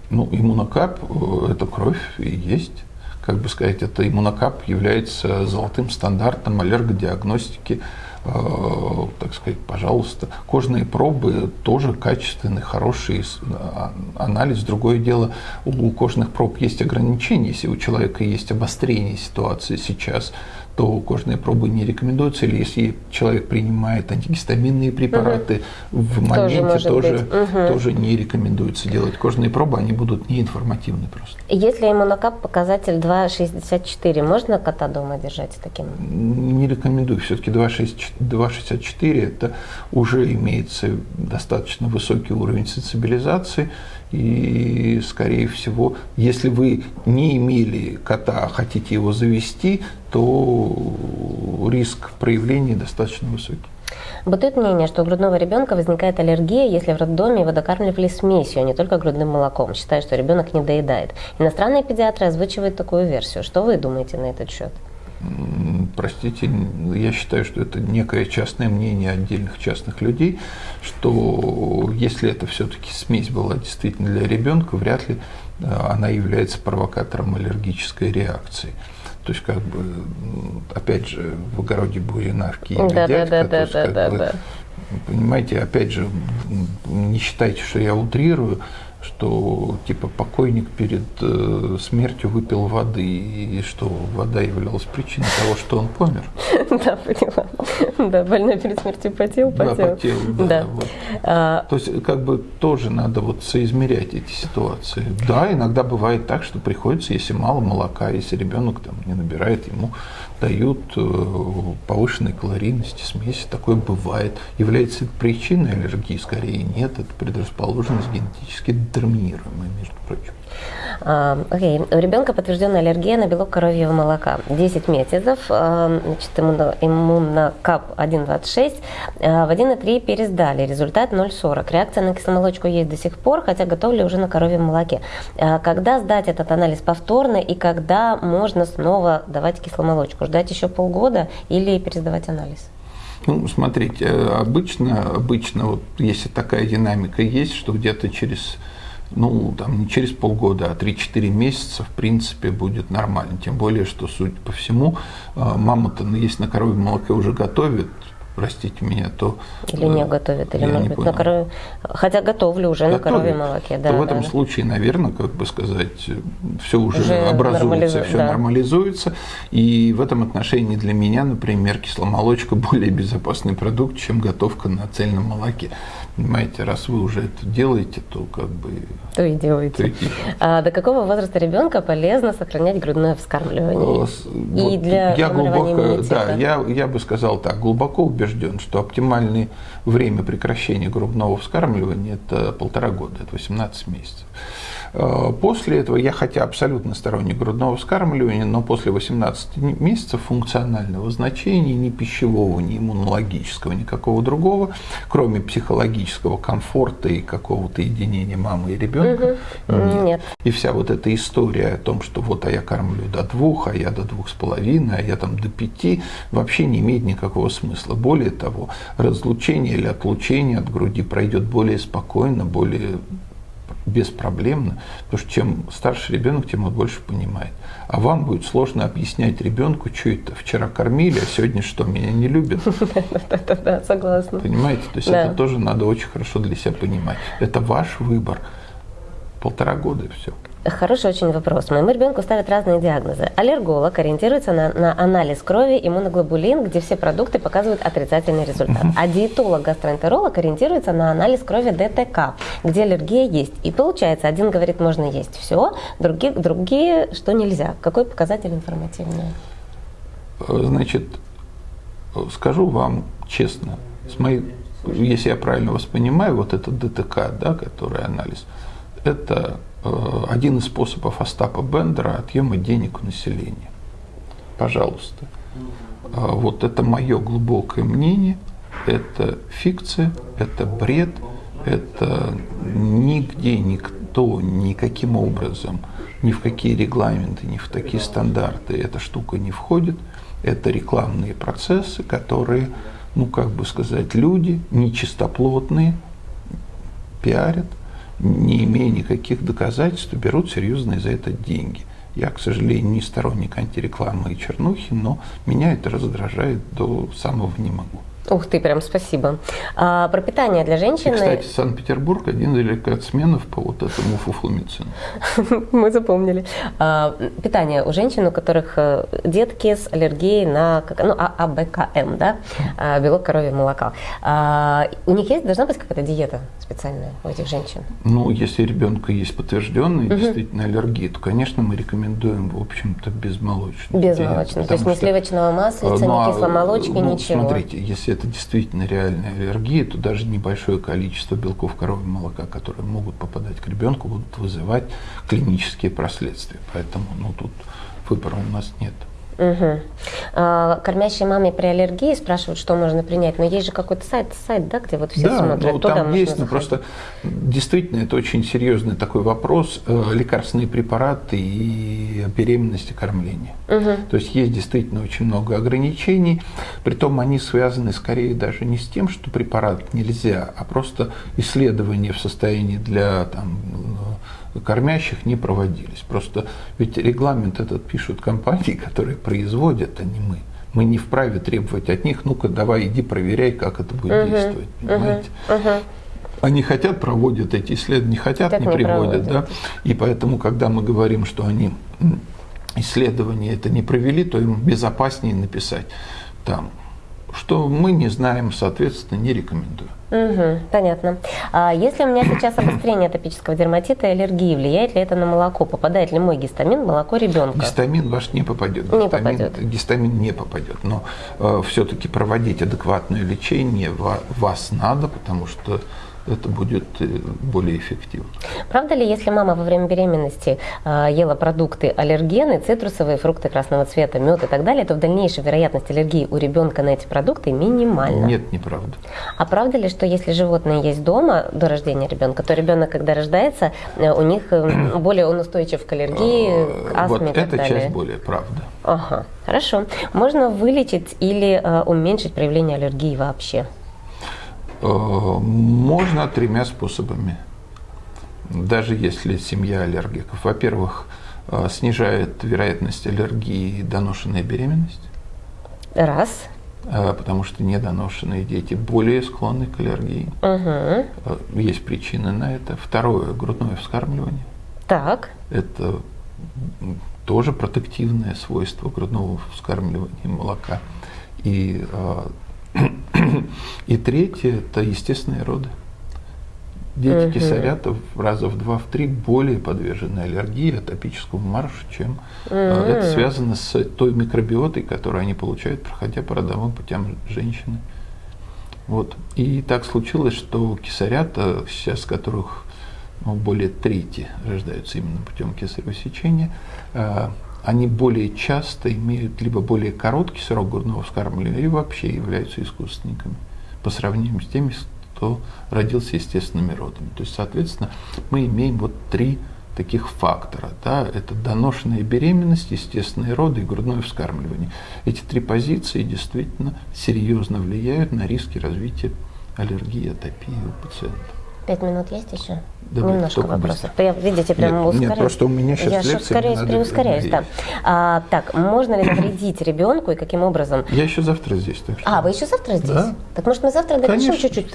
Ну, иммунокап э, – это кровь и есть. Как бы сказать, это иммунокап является золотым стандартом аллергодиагностики. Э, так сказать, пожалуйста. Кожные пробы тоже качественный, хороший а- анализ. Другое дело, у кожных проб есть ограничения. Если у человека есть обострение ситуации сейчас, то кожные пробы не рекомендуются. Или если человек принимает антигистаминные препараты, в моменте тоже, быть. Мгм. тоже не рекомендуется делать кожные пробы, они будут неинформативны просто. Если иммунокап показатель 2,64, можно кота дома держать таким? Не рекомендую. Все-таки 2,64 это уже имеется достаточно высокий уровень сенсибилизации. И, скорее всего, если вы не имели кота, а хотите его завести, то риск проявления достаточно высокий. Бытует мнение, что у грудного ребенка возникает аллергия, если в роддоме его докармливали смесью, а не только грудным молоком, считая, что ребенок не доедает. Иностранные педиатры озвучивают такую версию. Что вы думаете на этот счет? Простите, я считаю, что это некое частное мнение отдельных частных людей, что если это все-таки смесь была действительно для ребенка, вряд ли э, она является провокатором аллергической реакции. То есть, как бы, опять же, в огороде бурена в Киеве Да, дядька, да, то да, есть, да, как да, бы, да. Понимаете, опять же, не считайте, что я утрирую, что типа покойник перед э, смертью выпил воды, и что вода являлась причиной того, что он помер. [laughs] Да, поняла. Да, больной перед смертью потел, Да, потел. потел, да, Да. вот. А, То есть, как бы тоже надо вот соизмерять эти ситуации. Да, иногда бывает так, что приходится, если мало молока, если ребенок там не набирает, ему дают э, повышенной калорийности смеси. Такое бывает. Является это причиной аллергии? Скорее нет. Это предрасположенность генетически детерминируемая, между прочим. Окей. У ребенка подтвержденная аллергия на белок коровьего молока. 10 месяцев, значит, иммуно- иммунокап 1,26, а, в 1,3 пересдали, результат 0,40. Реакция на кисломолочку есть до сих пор, хотя готовили уже на коровьем молоке. А Когда сдать этот анализ повторно и когда можно снова давать кисломолочку? Ждать еще полгода или пересдавать анализ? Ну, смотрите, э, обычно, обычно, вот если такая динамика есть, что где-то через, ну, там, не через полгода, а 3-4 месяца, в принципе, будет нормально. Тем более, что, судя по всему, э, мама-то, ну, если на коровьем молоке уже готовит, простите меня, то... Или э, не готовят, или, я может быть, на корове... Хотя готовлю уже на готовит, коровьем молоке. Да, то в этом да. случае, наверное, как бы сказать, все уже, Уже образуется, нормализу- все да. нормализуется. И в этом отношении для меня, например, кисломолочка [laughs] более безопасный продукт, чем готовка на цельном молоке. Понимаете, раз вы уже это делаете, то как бы... То и делаете. то и. А до какого возраста ребенка полезно сохранять грудное вскармливание? Э, с- И вот для я глубоко, да, я, я бы сказал так, глубоко убежден, что оптимальное время прекращения грудного вскармливания это полтора года, это 18 месяцев. Э, После этого я, хотя абсолютно сторонник грудного вскармливания, но после 18 месяцев функционального значения ни пищевого, ни иммунологического, никакого другого, кроме психологического комфорта и какого-то единения мамы и ребенка, Мгм. Нет. и вся вот эта история о том, что вот, а я кормлю до двух, а я до двух с половиной, а я там до пяти, вообще не имеет никакого смысла. Более того, разлучение или отлучение от груди пройдет более спокойно, более беспроблемно, потому что чем старше ребенок, тем он больше понимает. А вам будет сложно объяснять ребенку, что это вчера кормили, а сегодня что, меня не любят. [laughs] Да-да-да, согласна. Понимаете? То есть Да. это тоже надо очень хорошо для себя понимать. Это ваш выбор. Полтора года и все. Хороший очень вопрос. Моему ребенку ставят разные диагнозы. Аллерголог ориентируется на, на анализ крови иммуноглобулин, где все продукты показывают отрицательный результат. А диетолог-гастроэнтеролог ориентируется на анализ крови ДТК, где аллергия есть. И получается, один говорит, можно есть все, другие, другие что нельзя. Какой показатель информативный? Значит, скажу вам честно, с моей, если я правильно воспринимаю, вот этот ДТК, да, который анализ, это один из способов Остапа Бендера отъема денег у населения. Пожалуйста. Э, вот это мое глубокое мнение, это фикция, это бред, это нигде никто никаким образом, ни в какие регламенты, ни в такие стандарты эта штука не входит. Это рекламные процессы, которые, ну как бы сказать, люди нечистоплотные пиарят – не имея никаких доказательств, берут серьезные за это деньги. Я, к сожалению, не сторонник антирекламы и чернухи, но меня это раздражает до самого не могу. Ух ты, прям спасибо. А, про питание для женщины... И, кстати, Санкт-Петербург один из рекордсменов по вот этому фуфломицину. [laughs] Мы запомнили. А, питание у женщин, у которых э, детки с аллергией на ну, а, АБКМ, да, а, белок коровьего молока. А, у них есть, должна быть какая-то диета специальная у этих женщин? Ну, если ребенка есть подтвержденная угу. действительно аллергия, то, конечно, мы рекомендуем, в общем-то, безмолочную. Безмолочную, то есть ни сливочного маслица, ну, ни кисломолочки, ну, ничего. Смотрите, если это действительно реальная аллергия, то даже небольшое количество белков коровьего молока, которые могут попадать к ребенку, будут вызывать клинические последствия. Поэтому ну, тут выбора у нас нет. Угу. А, кормящей маме при аллергии спрашивают, что можно принять, но есть же какой-то сайт, сайт, да, где вот все да, смотрят. Ну, Туда там есть, но просто действительно это очень серьезный такой вопрос э, лекарственные препараты и беременности кормления. Угу. То есть есть действительно очень много ограничений, притом они связаны скорее даже не с тем, что препарат нельзя, а просто исследования в состоянии для там, кормящих не проводились. Просто ведь регламент этот пишут компании, которые производят, а не мы. Мы не вправе требовать от них, ну-ка давай иди проверяй, как это будет uh-huh, действовать, понимаете? Uh-huh, uh-huh. Они хотят, проводят эти исследования, не хотят, так не, приводят, да. И поэтому, когда мы говорим, что они исследования это не провели, то им безопаснее написать там что мы не знаем, соответственно, не рекомендуем. Угу, понятно. А если у меня сейчас обострение атопического дерматита и аллергии, влияет ли это на молоко? Попадает ли мой гистамин в молоко ребенка? Гистамин ваш не попадет. Не гистамин, попадет. Гистамин не попадет. Но э, все-таки проводить адекватное лечение вас надо, потому что это будет э, более эффективно. Правда ли, если мама во время беременности э, ела продукты аллергены, цитрусовые, фрукты красного цвета, мед и так далее, то в дальнейшем вероятность аллергии у ребенка на эти продукты минимальна? Нет, неправда. А правда ли, что если животные есть дома до рождения ребенка, то ребенок, когда рождается, э, у них э, [clears throat] более он устойчив к аллергии, к астме вот и так эта далее? часть более правда. Ага, хорошо. Можно вылечить или э, уменьшить проявление аллергии вообще? Э, можно тремя способами, даже если семья аллергиков. Во-первых, э, снижает вероятность аллергии доношенная беременность. Раз. Э, потому что недоношенные дети более склонны к аллергии. Угу. Есть причины на это. Второе – грудное вскармливание. Так. Это тоже протективное свойство грудного вскармливания молока. И [coughs] и третье – это естественные роды. Дети угу. кисарята раза в два, в три более подвержены аллергии, атопическому маршу, чем угу. это связано с той микробиотой, которую они получают, проходя по родовым путям женщины. Вот. И так случилось, что кисарята, сейчас которых ну, более трети рождаются именно путем кесарево сечения, а, они более часто имеют либо более короткий срок грудного вскармливания, либо вообще являются искусственниками по сравнению с теми, кто родился естественными родами. То есть, соответственно, мы имеем вот три таких фактора. Да? Это доношенная беременность, естественные роды и грудное вскармливание. Эти три позиции действительно серьезно влияют на риски развития аллергии, атопии у пациента. Пять минут есть еще? Давай, Немножко вопросов. Я, видите, прям нет, ускоряюсь. Нет, просто у меня сейчас Я ускоряюсь, надо... ускоряюсь, да. А, так, можно ли навредить ребенку и каким образом? Я еще завтра здесь. Так что... А, вы еще завтра здесь? Да. Так может мы завтра допишем чуть-чуть?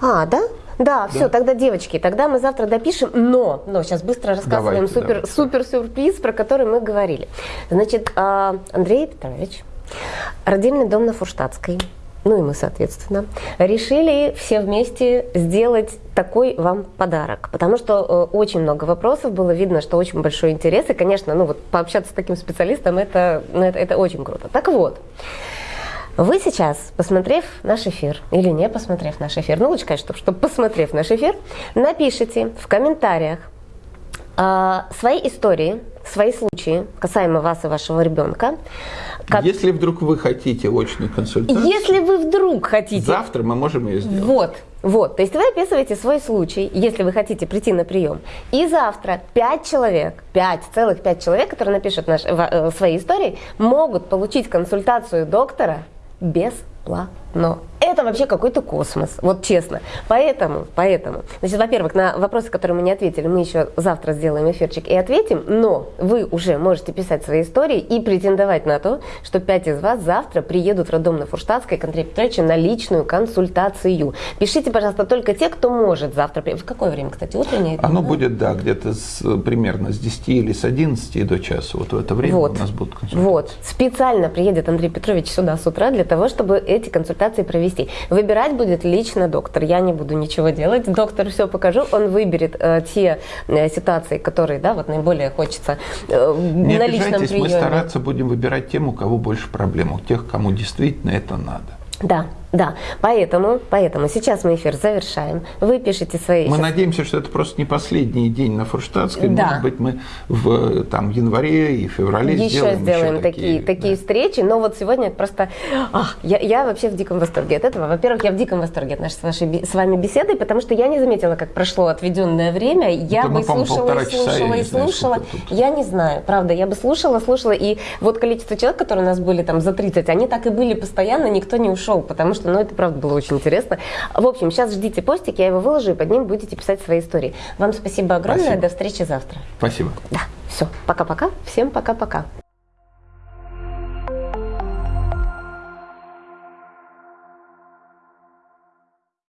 А, да? Да, все, тогда, девочки, тогда мы завтра допишем, но, но сейчас быстро рассказываем Давайте, супер, давайте. супер сюрприз, про который мы говорили. Значит, а, Андрей Петрович, родильный дом на Фурштадтской, ну и мы, соответственно, решили все вместе сделать такой вам подарок. Потому что э, очень много вопросов, было видно, что очень большой интерес. И, конечно, ну вот пообщаться с таким специалистом, это, ну, это, это очень круто. Так вот, вы сейчас, посмотрев наш эфир, или не посмотрев наш эфир, ну лучше, конечно, чтобы посмотрев наш эфир, напишите в комментариях а, свои истории, свои случаи касаемо вас и вашего ребенка. Как- Если вдруг вы хотите очную консультацию, Если вы вдруг хотите завтра мы можем ее сделать. Вот, вот. То есть вы описываете свой случай, если вы хотите прийти на прием. И завтра пять человек, пять, целых пять человек, которые напишут наш, ва- э, свои истории, могут получить консультацию доктора бесплатно. Это вообще какой-то космос, вот честно. Поэтому, поэтому, значит, во-первых, на вопросы, которые мы не ответили, мы еще завтра сделаем эфирчик и ответим, но вы уже можете писать свои истории и претендовать на то, что пять из вас завтра приедут в роддом на Фурштадтской к Андрею Петровичу на личную консультацию. Пишите, пожалуйста, только те, кто может завтра. В какое время, кстати, утреннее? Оно дневное? будет, да, где-то с, примерно с 10 или с 11 до часа. Вот в это время Вот. у нас будут консультации. Вот. Специально приедет Андрей Петрович сюда с утра для того, чтобы эти консультации провести. Выбирать будет лично доктор. Я не буду ничего делать. Доктор все покажу. Он выберет э, те э, ситуации, которые, да, вот наиболее хочется э, Не на личном обижайтесь, мы приеме. стараться будем выбирать тем, у кого больше проблем, у тех, кому действительно это надо. Да, да. Поэтому, поэтому сейчас мы эфир завершаем. Вы пишите свои... Мы сейчас- надеемся, что это просто не последний день на Фурштадтской. Да. Может быть, мы в там, январе и феврале Еще сделаем, сделаем еще такие, такие да. встречи, но вот сегодня это просто... ах, я, я вообще в диком восторге от этого. Во-первых, я в диком восторге от нашей с, вашей, с вами беседы, потому что я не заметила, как прошло отведенное время. Я Да бы мы, слушала и часа, я слушала не и знаю, слушала. тут. Я не знаю, правда, я бы слушала, слушала, и вот количество человек, которые у нас были там за 30, они так и были постоянно, никто не ушел, потому что, ну, это правда было очень интересно. В общем, сейчас ждите постик, я его выложу, и под ним будете писать свои истории. Вам спасибо огромное, Спасибо. до встречи завтра. Спасибо. Да, все, пока-пока, всем пока-пока.